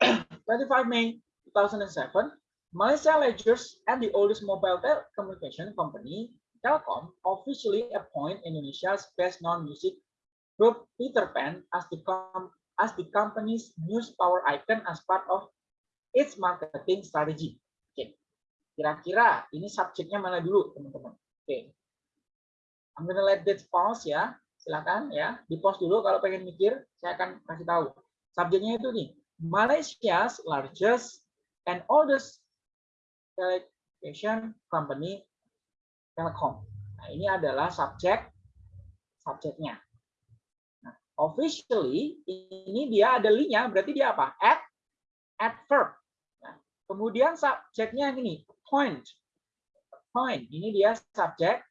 25 May 2007, Malaysia Ledgers and the oldest mobile telecommunication company Telkom officially appoint Indonesia's best non-music group Peter Pan as the, as the company's news power icon as part of its marketing strategy. Oke, kira-kira ini subjeknya mana dulu, teman-teman? Oke, I'm gonna let that pause ya. Silakan ya, di pause dulu kalau pengen mikir, saya akan kasih tahu. Subjeknya itu nih, Malaysia's largest and oldest telecommunication company Telkom. Nah, ini adalah subjek subjeknya. Nah, officially ini dia ada linknya, berarti dia apa? At adverb. Nah, kemudian subjeknya ini point. Point. Ini dia subjek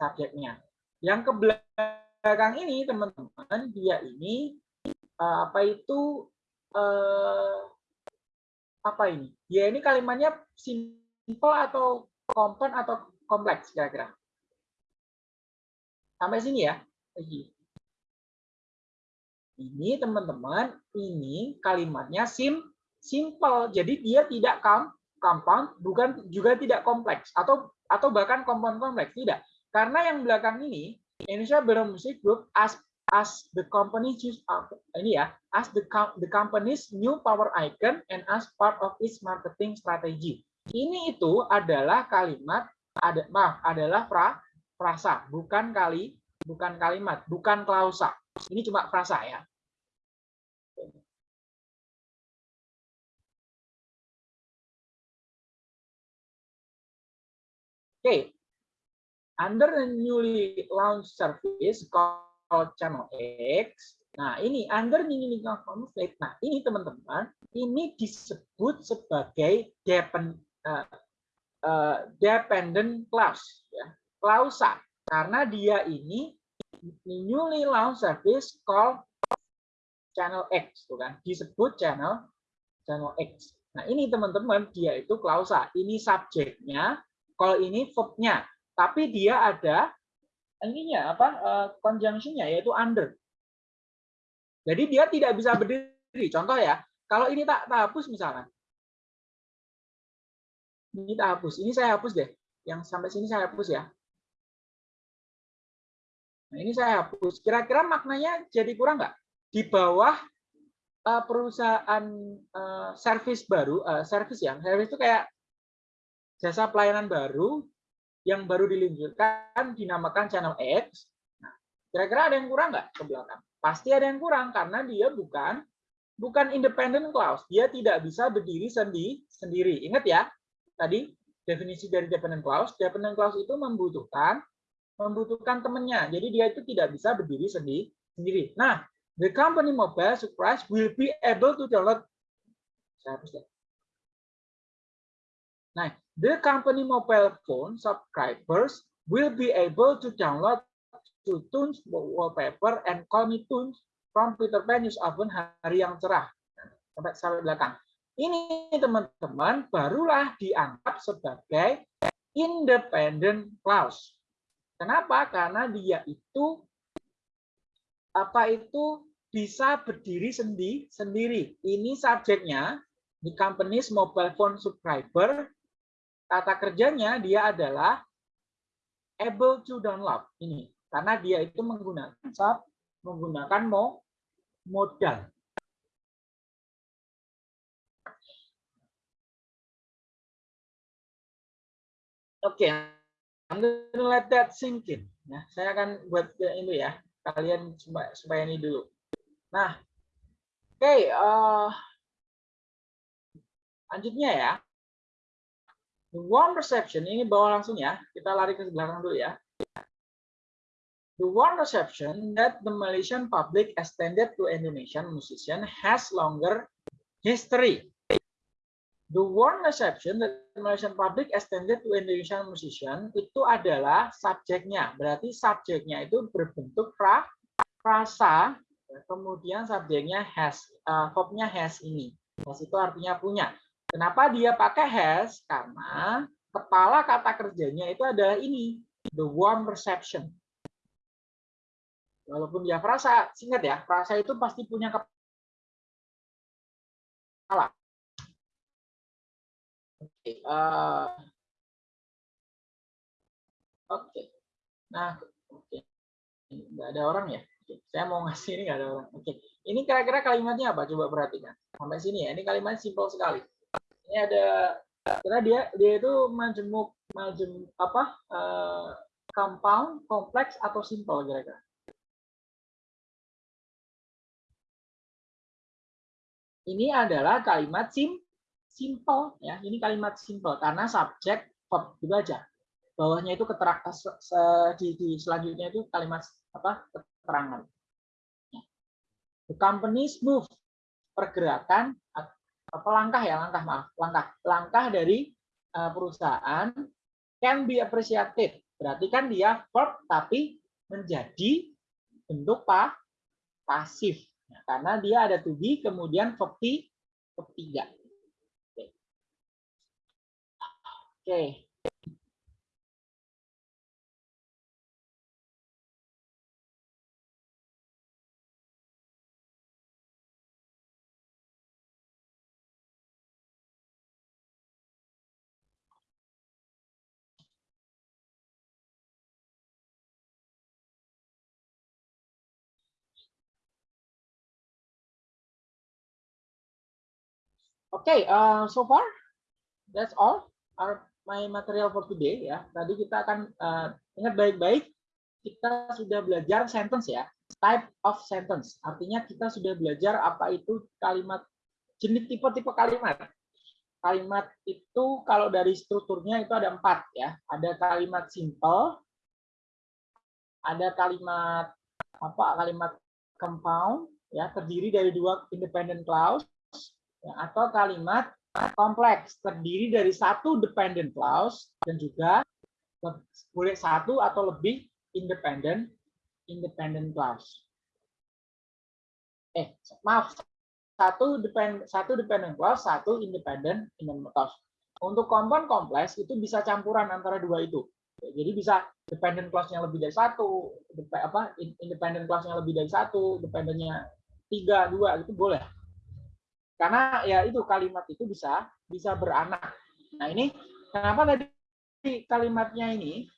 subjeknya. Yang ke belakang ini teman-teman, dia ini eh, apa itu eh, apa ini? Dia ini kalimatnya simple atau komponen atau kompleks kira-kira. Sampai sini ya. Ini teman-teman, ini kalimatnya sim simple. Jadi dia tidak compound, bukan juga tidak kompleks atau atau bahkan compound kompleks tidak. Karena yang belakang ini Indonesia Baron Music Group as as the company choose ini ya as the the company's new power icon and as part of its marketing strategy. Ini itu adalah kalimat ada maaf adalah pra frasa bukan kali bukan kalimat bukan klausa ini cuma frasa ya Oke, okay. under the newly launched service Channel X, nah ini under launched conflict, nah ini teman-teman, ini disebut sebagai uh, uh, dependent clause ya. Klausa. Karena dia ini newly launched service called channel X tuh kan. Disebut channel channel X. Nah ini teman-teman dia itu klausa. Ini subjeknya kalau ini verbnya. Tapi dia ada ininya apa uh, conjunctionnya yaitu under jadi dia tidak bisa berdiri contoh ya kalau ini tak, tak hapus misalnya ini kita hapus. Ini saya hapus deh. Yang sampai sini saya hapus ya. Nah, ini saya hapus. Kira-kira maknanya jadi kurang nggak? Di bawah uh, perusahaan uh, service baru, uh, service ya, service itu kayak jasa pelayanan baru yang baru diluncurkan dinamakan channel X. Nah, kira-kira ada yang kurang nggak ke belakang? Pasti ada yang kurang karena dia bukan bukan independent clause. Dia tidak bisa berdiri sendiri. sendiri. Ingat ya, tadi definisi dari dependent clause, dependent clause itu membutuhkan membutuhkan temannya. Jadi dia itu tidak bisa berdiri sendiri. sendiri. Nah, the company mobile surprise will be able to download saya hapus ya. Nah, the company mobile phone subscribers will be able to download to tunes wallpaper and call me tunes from Peter Pan News Oven hari yang cerah sampai sampai belakang. Ini teman-teman barulah dianggap sebagai independent clause. Kenapa? Karena dia itu apa itu bisa berdiri sendiri sendiri. Ini subjeknya di company's mobile phone subscriber. Kata kerjanya dia adalah able to download ini karena dia itu menggunakan menggunakan modal Oke, okay. I'm gonna let that sink in. Nah, saya akan buat ini ya, kalian supaya, supaya ini dulu. Nah, oke, okay, uh, eh, lanjutnya ya. The one perception ini bawa langsung ya, kita lari ke belakang dulu ya. The one perception that the Malaysian public extended to Indonesian musician has longer history. The warm reception that Malaysian public extended to Indonesian musician itu adalah subjeknya. Berarti subjeknya itu berbentuk pra, rasa, kemudian subjeknya has, uh, has ini. Has itu artinya punya. Kenapa dia pakai has? Karena kepala kata kerjanya itu adalah ini, the warm reception. Walaupun dia frasa, ingat ya, frasa itu pasti punya kepala. Oke, uh, oke. Nah, oke. Nggak ada orang ya? Oke. Saya mau ngasih ini nggak ada orang. Oke. Ini kira-kira kalimatnya apa? Coba perhatikan. Sampai sini ya. Ini kalimat simpel sekali. Ini ada karena dia dia itu majemuk majem apa uh, compound, kompleks atau simple kira-kira. Ini adalah kalimat sim simple ya. Ini kalimat simple karena subjek verb gitu aja. Bawahnya itu keterangan di, di selanjutnya itu kalimat apa? keterangan. The company's move pergerakan apa langkah ya? Langkah maaf. Langkah. Langkah dari uh, perusahaan can be appreciated. Berarti kan dia verb tapi menjadi bentuk pa, pasif. Ya, karena dia ada to be kemudian verb ketiga Oke. Okay, uh, so far that's all our my material for today ya. Tadi kita akan uh, ingat baik-baik kita sudah belajar sentence ya, type of sentence. Artinya kita sudah belajar apa itu kalimat jenis tipe-tipe kalimat. Kalimat itu kalau dari strukturnya itu ada empat ya. Ada kalimat simple, ada kalimat apa? Kalimat compound ya terdiri dari dua independent clause atau kalimat kompleks terdiri dari satu dependent clause dan juga boleh satu atau lebih independent independent clause. Eh, maaf, satu depend satu dependent clause, satu independent independent clause. Untuk kompon kompleks itu bisa campuran antara dua itu. Jadi bisa dependent clause-nya lebih dari satu, apa independent clause-nya lebih dari satu, dependentnya tiga, dua itu boleh. Karena ya itu kalimat itu bisa bisa beranak. Nah ini kenapa tadi kalimatnya ini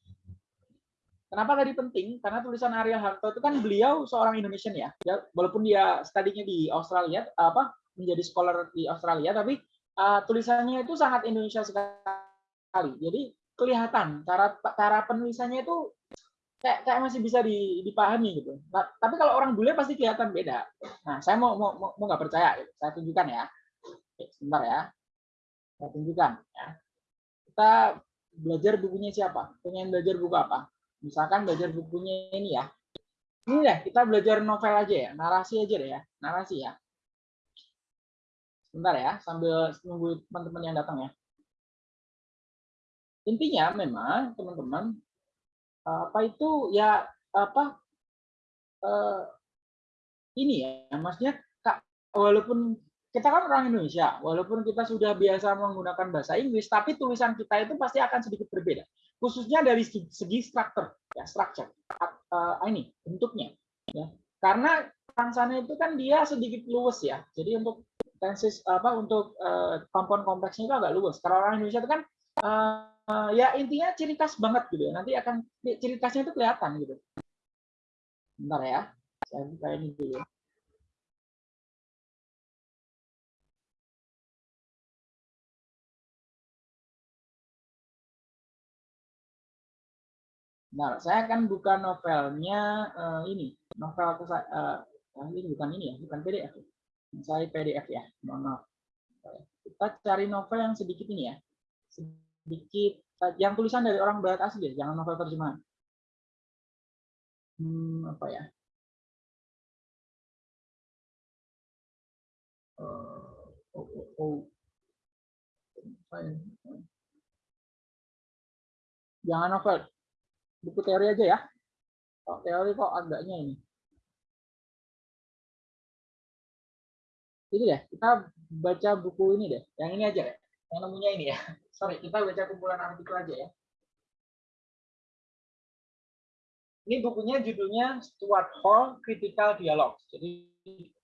Kenapa tadi penting? Karena tulisan Ariel Harto itu kan beliau seorang Indonesian ya. ya walaupun dia studinya di Australia, apa menjadi scholar di Australia, tapi uh, tulisannya itu sangat Indonesia sekali. Jadi kelihatan cara cara penulisannya itu kayak kayak masih bisa dipahami gitu. Nah, tapi kalau orang bule pasti kelihatan beda. Nah, saya mau mau mau nggak percaya, gitu. saya tunjukkan ya. Oke, sebentar ya. Saya tunjukkan ya. Kita belajar bukunya siapa? Pengen belajar buku apa? Misalkan belajar bukunya ini ya. Ini ya, kita belajar novel aja ya, narasi aja deh ya, narasi ya. Sebentar ya, sambil nunggu teman-teman yang datang ya. Intinya memang teman-teman apa itu ya apa uh, ini ya maksudnya kak walaupun kita kan orang Indonesia walaupun kita sudah biasa menggunakan bahasa Inggris tapi tulisan kita itu pasti akan sedikit berbeda. Khususnya dari segi struktur ya structure uh, ini bentuknya ya. Karena sana itu kan dia sedikit luwes ya jadi untuk tenses apa untuk uh, kompon kompleksnya itu agak luwes. Kalau orang Indonesia itu kan uh, ya intinya ciri khas banget gitu ya. Nanti akan ciri khasnya itu kelihatan gitu. Bentar ya, saya buka ini dulu. Nah, saya akan buka novelnya uh, ini, novel aku uh, ini bukan ini ya, bukan PDF. Saya PDF ya, mohon maaf. Kita cari novel yang sedikit ini ya, yang tulisan dari orang barat asli ya, jangan novel terjemahan. Hmm, apa ya? Uh, oh, oh, oh. Jangan novel. Buku teori aja ya. Kok teori kok agaknya ini. Ini deh, kita baca buku ini deh. Yang ini aja deh. Yang nemunya ini ya. Sorry, kita baca kumpulan artikel aja ya. Ini bukunya judulnya Stuart Hall Critical Dialogues. Jadi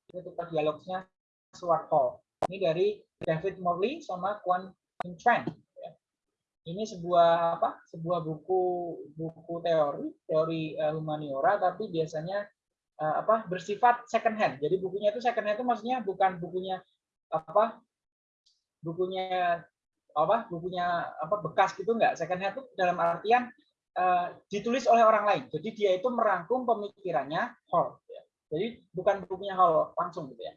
critical dialogsnya Stuart Hall. Ini dari David Morley sama Quan Tran. Ya. Ini sebuah apa? Sebuah buku buku teori, teori uh, humaniora, tapi biasanya uh, apa? Bersifat second hand. Jadi bukunya itu second hand itu maksudnya bukan bukunya apa? Bukunya apa? Bukunya apa? Bekas gitu enggak? Second hand itu dalam artian uh, ditulis oleh orang lain. Jadi dia itu merangkum pemikirannya Hall. Ya. Jadi bukan bukunya Hall langsung gitu ya.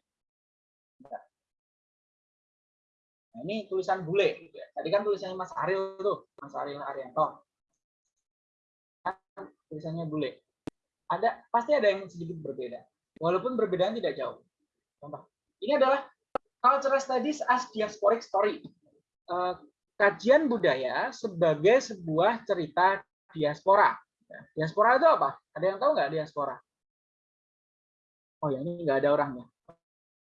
Nah, ini tulisan bule. Gitu ya. Tadi kan tulisannya Mas Ariel tuh, Mas Ariel Arianto. Kan tulisannya bule. Ada pasti ada yang sedikit berbeda. Walaupun perbedaan tidak jauh. Contoh. Ini adalah Cultural Studies as Diasporic Story. Uh, kajian budaya sebagai sebuah cerita diaspora. Diaspora itu apa? Ada yang tahu nggak diaspora? Oh ya ini nggak ada orangnya.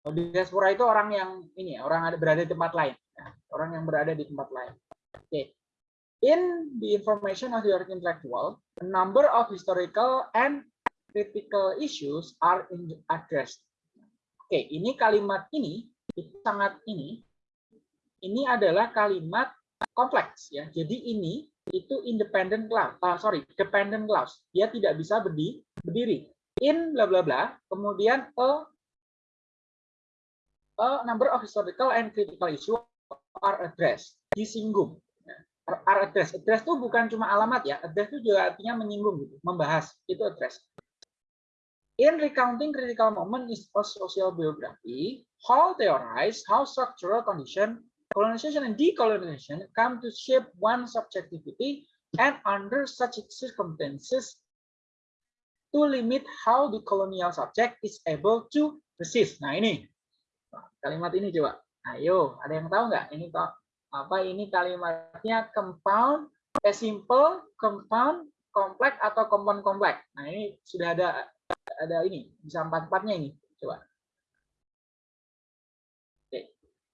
Oh, diaspora itu orang yang ini orang ada berada di tempat lain, orang yang berada di tempat lain. Oke. Okay. In the information of the intellectual, a number of historical and critical issues are addressed. Oke, okay, ini kalimat ini itu sangat ini. Ini adalah kalimat kompleks ya. Jadi ini itu independent clause, uh, sorry, dependent clause. Dia tidak bisa berdiri. In bla bla bla, kemudian a, a number of historical and critical issue are addressed, disinggung. Are addressed. Address itu bukan cuma alamat ya, address itu juga artinya menyinggung, gitu, membahas. Itu address. In recounting critical moment is a social biography, Hall theorize how structural condition colonization and decolonization come to shape one subjectivity and under such circumstances to limit how the colonial subject is able to resist. Nah ini kalimat ini coba. Ayo, ada yang tahu nggak? Ini apa ini kalimatnya compound, eh, simple, compound, kompleks atau compound kompleks. Nah ini sudah ada ada ini bisa empat empatnya ini. Coba.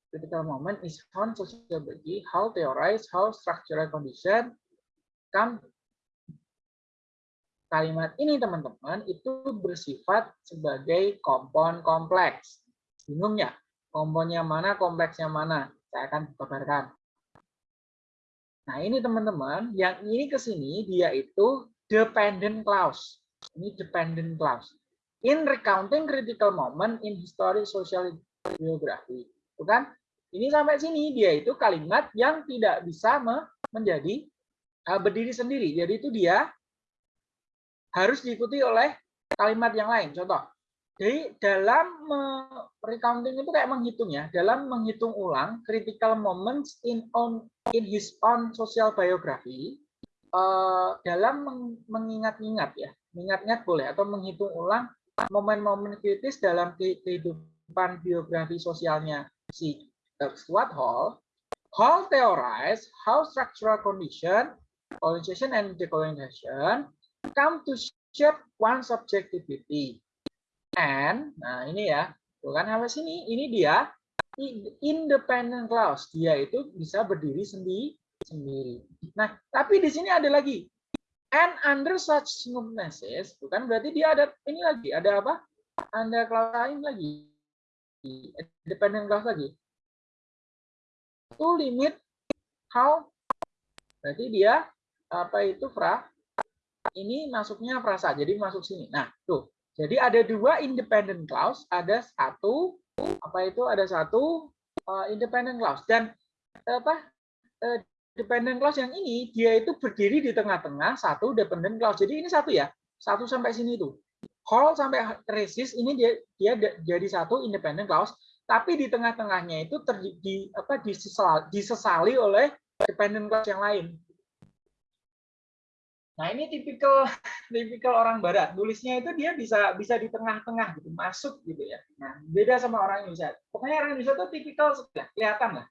Critical moment is found sociology, how theorize, how structural condition come kalimat ini teman-teman itu bersifat sebagai kompon kompleks. Bingung ya? Komponnya mana, kompleksnya mana? Saya akan kabarkan. Nah ini teman-teman, yang ini ke sini dia itu dependent clause. Ini dependent clause. In recounting critical moment in history social biography. Itu kan? Ini sampai sini dia itu kalimat yang tidak bisa menjadi uh, berdiri sendiri. Jadi itu dia harus diikuti oleh kalimat yang lain. Contoh, jadi dalam recounting itu kayak menghitung ya, dalam menghitung ulang critical moments in on in his own social biography, uh, dalam mengingat-ingat ya, mengingat-ingat boleh atau menghitung ulang momen-momen kritis dalam kehidupan biografi sosialnya si Stuart Hall, Hall theorized how structural condition, colonization and decolonization come to shape one subjectivity. And, nah ini ya, bukan apa sini, ini dia independent clause. Dia itu bisa berdiri sendiri. sendiri. Nah, tapi di sini ada lagi. And under such circumstances, bukan berarti dia ada ini lagi, ada apa? Ada clause lain lagi. Independent clause lagi to limit how. Berarti dia apa itu fra? Ini masuknya frasa jadi masuk sini. Nah tuh. Jadi ada dua independent clause ada satu apa itu ada satu uh, independent clause. Dan apa uh, dependent clause yang ini dia itu berdiri di tengah-tengah satu dependent clause. Jadi ini satu ya satu sampai sini tuh. Call sampai resist ini dia dia jadi satu independent clause tapi di tengah-tengahnya itu terjadi apa disesali, disesali oleh dependent class yang lain. Nah ini tipikal [LAUGHS] tipikal orang Barat. Tulisnya itu dia bisa bisa di tengah-tengah gitu, masuk gitu ya. Nah beda sama orang Indonesia. Pokoknya orang Indonesia itu tipikal kelihatan lah.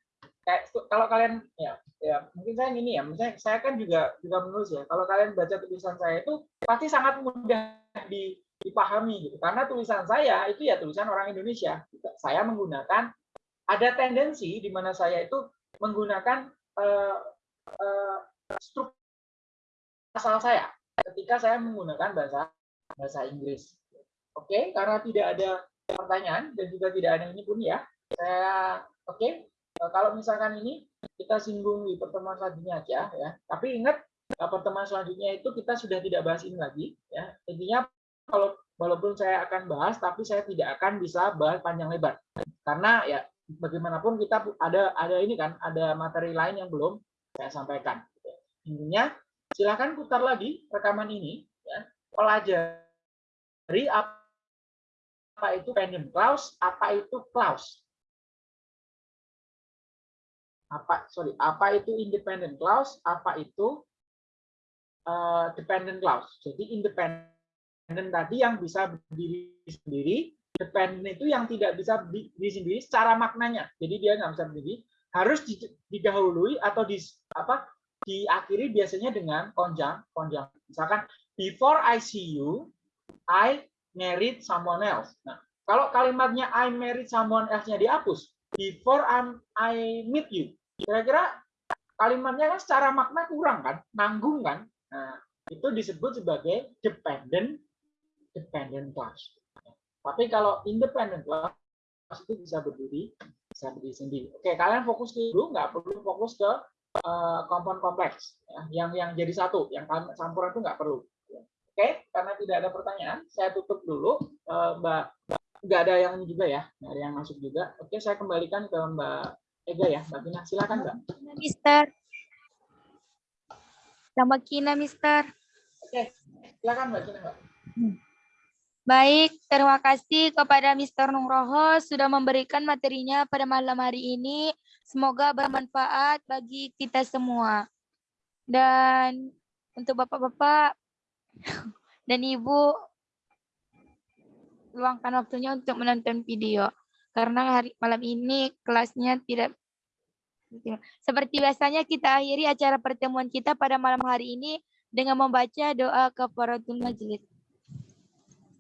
kayak kalau kalian ya ya mungkin saya gini ya misalnya saya kan juga juga menulis ya kalau kalian baca tulisan saya itu pasti sangat mudah di, dipahami gitu karena tulisan saya itu ya tulisan orang Indonesia saya menggunakan ada tendensi di mana saya itu menggunakan uh, uh, struktur asal saya ketika saya menggunakan bahasa bahasa Inggris oke okay? karena tidak ada pertanyaan dan juga tidak ada ini pun ya saya oke okay? Eh, kalau misalkan ini kita singgung di pertemuan selanjutnya aja ya. Tapi ingat pertemuan selanjutnya itu kita sudah tidak bahas ini lagi ya. Intinya kalau walaupun saya akan bahas tapi saya tidak akan bisa bahas panjang lebar. Karena ya bagaimanapun kita ada ada ini kan ada materi lain yang belum saya sampaikan. Intinya silakan putar lagi rekaman ini ya. Pelajari apa itu pendant clause, apa itu clause apa sorry apa itu independent clause apa itu uh, dependent clause jadi independent tadi yang bisa berdiri sendiri dependent itu yang tidak bisa berdiri sendiri secara maknanya jadi dia nggak bisa berdiri harus didahului atau di apa diakhiri biasanya dengan konjang konjang misalkan before I see you I married someone else nah kalau kalimatnya I married someone else-nya dihapus before I'm, I meet you. Kira-kira kalimatnya kan secara makna kurang kan, nanggung kan. Nah, itu disebut sebagai dependent dependent class. Tapi kalau independent class itu bisa berdiri bisa berdiri sendiri. Oke, kalian fokus dulu, nggak perlu fokus ke uh, kompon kompleks ya. yang yang jadi satu, yang campuran itu nggak perlu. Oke, karena tidak ada pertanyaan, saya tutup dulu, uh, Mbak nggak ada yang juga ya, nggak ada yang masuk juga. Oke, saya kembalikan ke Mbak Ega ya, Mbak Tina. Silakan Mbak. Mister. Sama Kina, Mister. Oke, silakan Mbak Kina, Mbak. Baik, terima kasih kepada Mister Nungroho sudah memberikan materinya pada malam hari ini. Semoga bermanfaat bagi kita semua. Dan untuk Bapak-Bapak [LAUGHS] dan Ibu, luangkan waktunya untuk menonton video karena hari malam ini kelasnya tidak seperti biasanya kita akhiri acara pertemuan kita pada malam hari ini dengan membaca doa kafaratul majlis.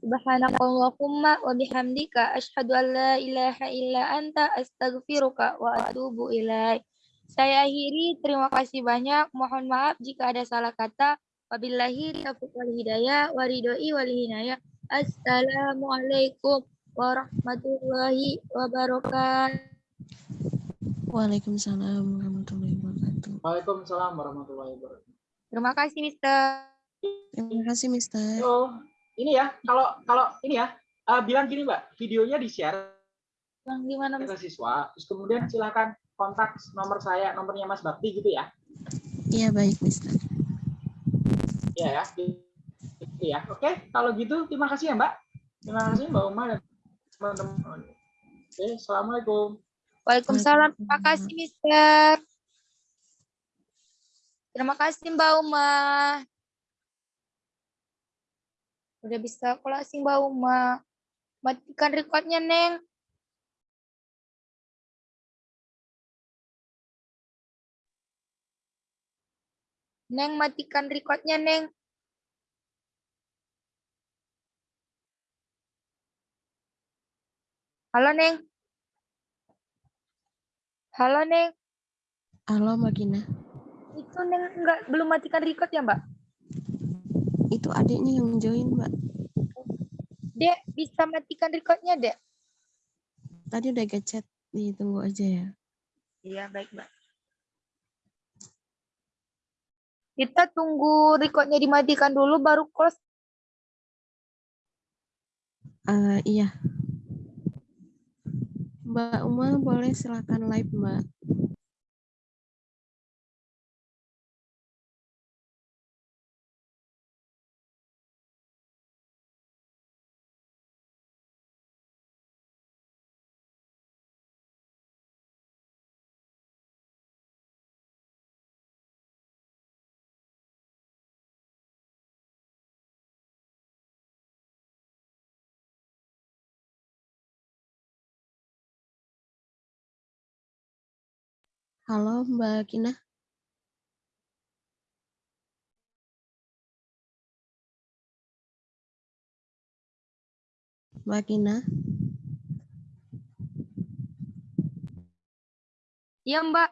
Subhanakallahumma wa bihamdika asyhadu an la ilaha illa anta astaghfiruka wa atubu ilaik. Saya akhiri, terima kasih banyak. Mohon maaf jika ada salah kata. Wabillahi taufiq wal hidayah wa ridhoi wal hinayah. Assalamualaikum warahmatullahi wabarakatuh. Waalaikumsalam warahmatullahi wabarakatuh. Waalaikumsalam warahmatullahi wabarakatuh. Terima kasih, Mister. Terima kasih, Mister. Oh, ini ya, kalau kalau ini ya, uh, bilang gini, Mbak, videonya di-share Bang, gimana, ke siswa, terus kemudian silakan kontak nomor saya, nomornya Mas Bakti gitu ya. Iya, baik, Mister. Iya ya. Iya, oke. Kalau gitu terima kasih ya, Mbak. Terima kasih Mbak Uma dan teman-teman. Oke, Assalamualaikum. Waalaikumsalam. Terima kasih, Mister. Terima kasih, Mbak Uma. Udah bisa closing, Mbak Uma. Matikan recordnya, Neng. Neng, matikan recordnya, Neng. Halo, Neng. Halo, Neng. Halo, Mbak Gina. Itu Neng enggak belum matikan record ya, Mbak? Itu adiknya yang join, Mbak. Dek, bisa matikan recordnya, Dek? Tadi udah gechat, ditunggu aja ya. Iya, baik, Mbak. Kita tunggu recordnya dimatikan dulu, baru close. Uh, iya. Mbak Uma boleh silakan live, Mbak. Halo Mbak Kina. Mbak Kina. Iya, Mbak.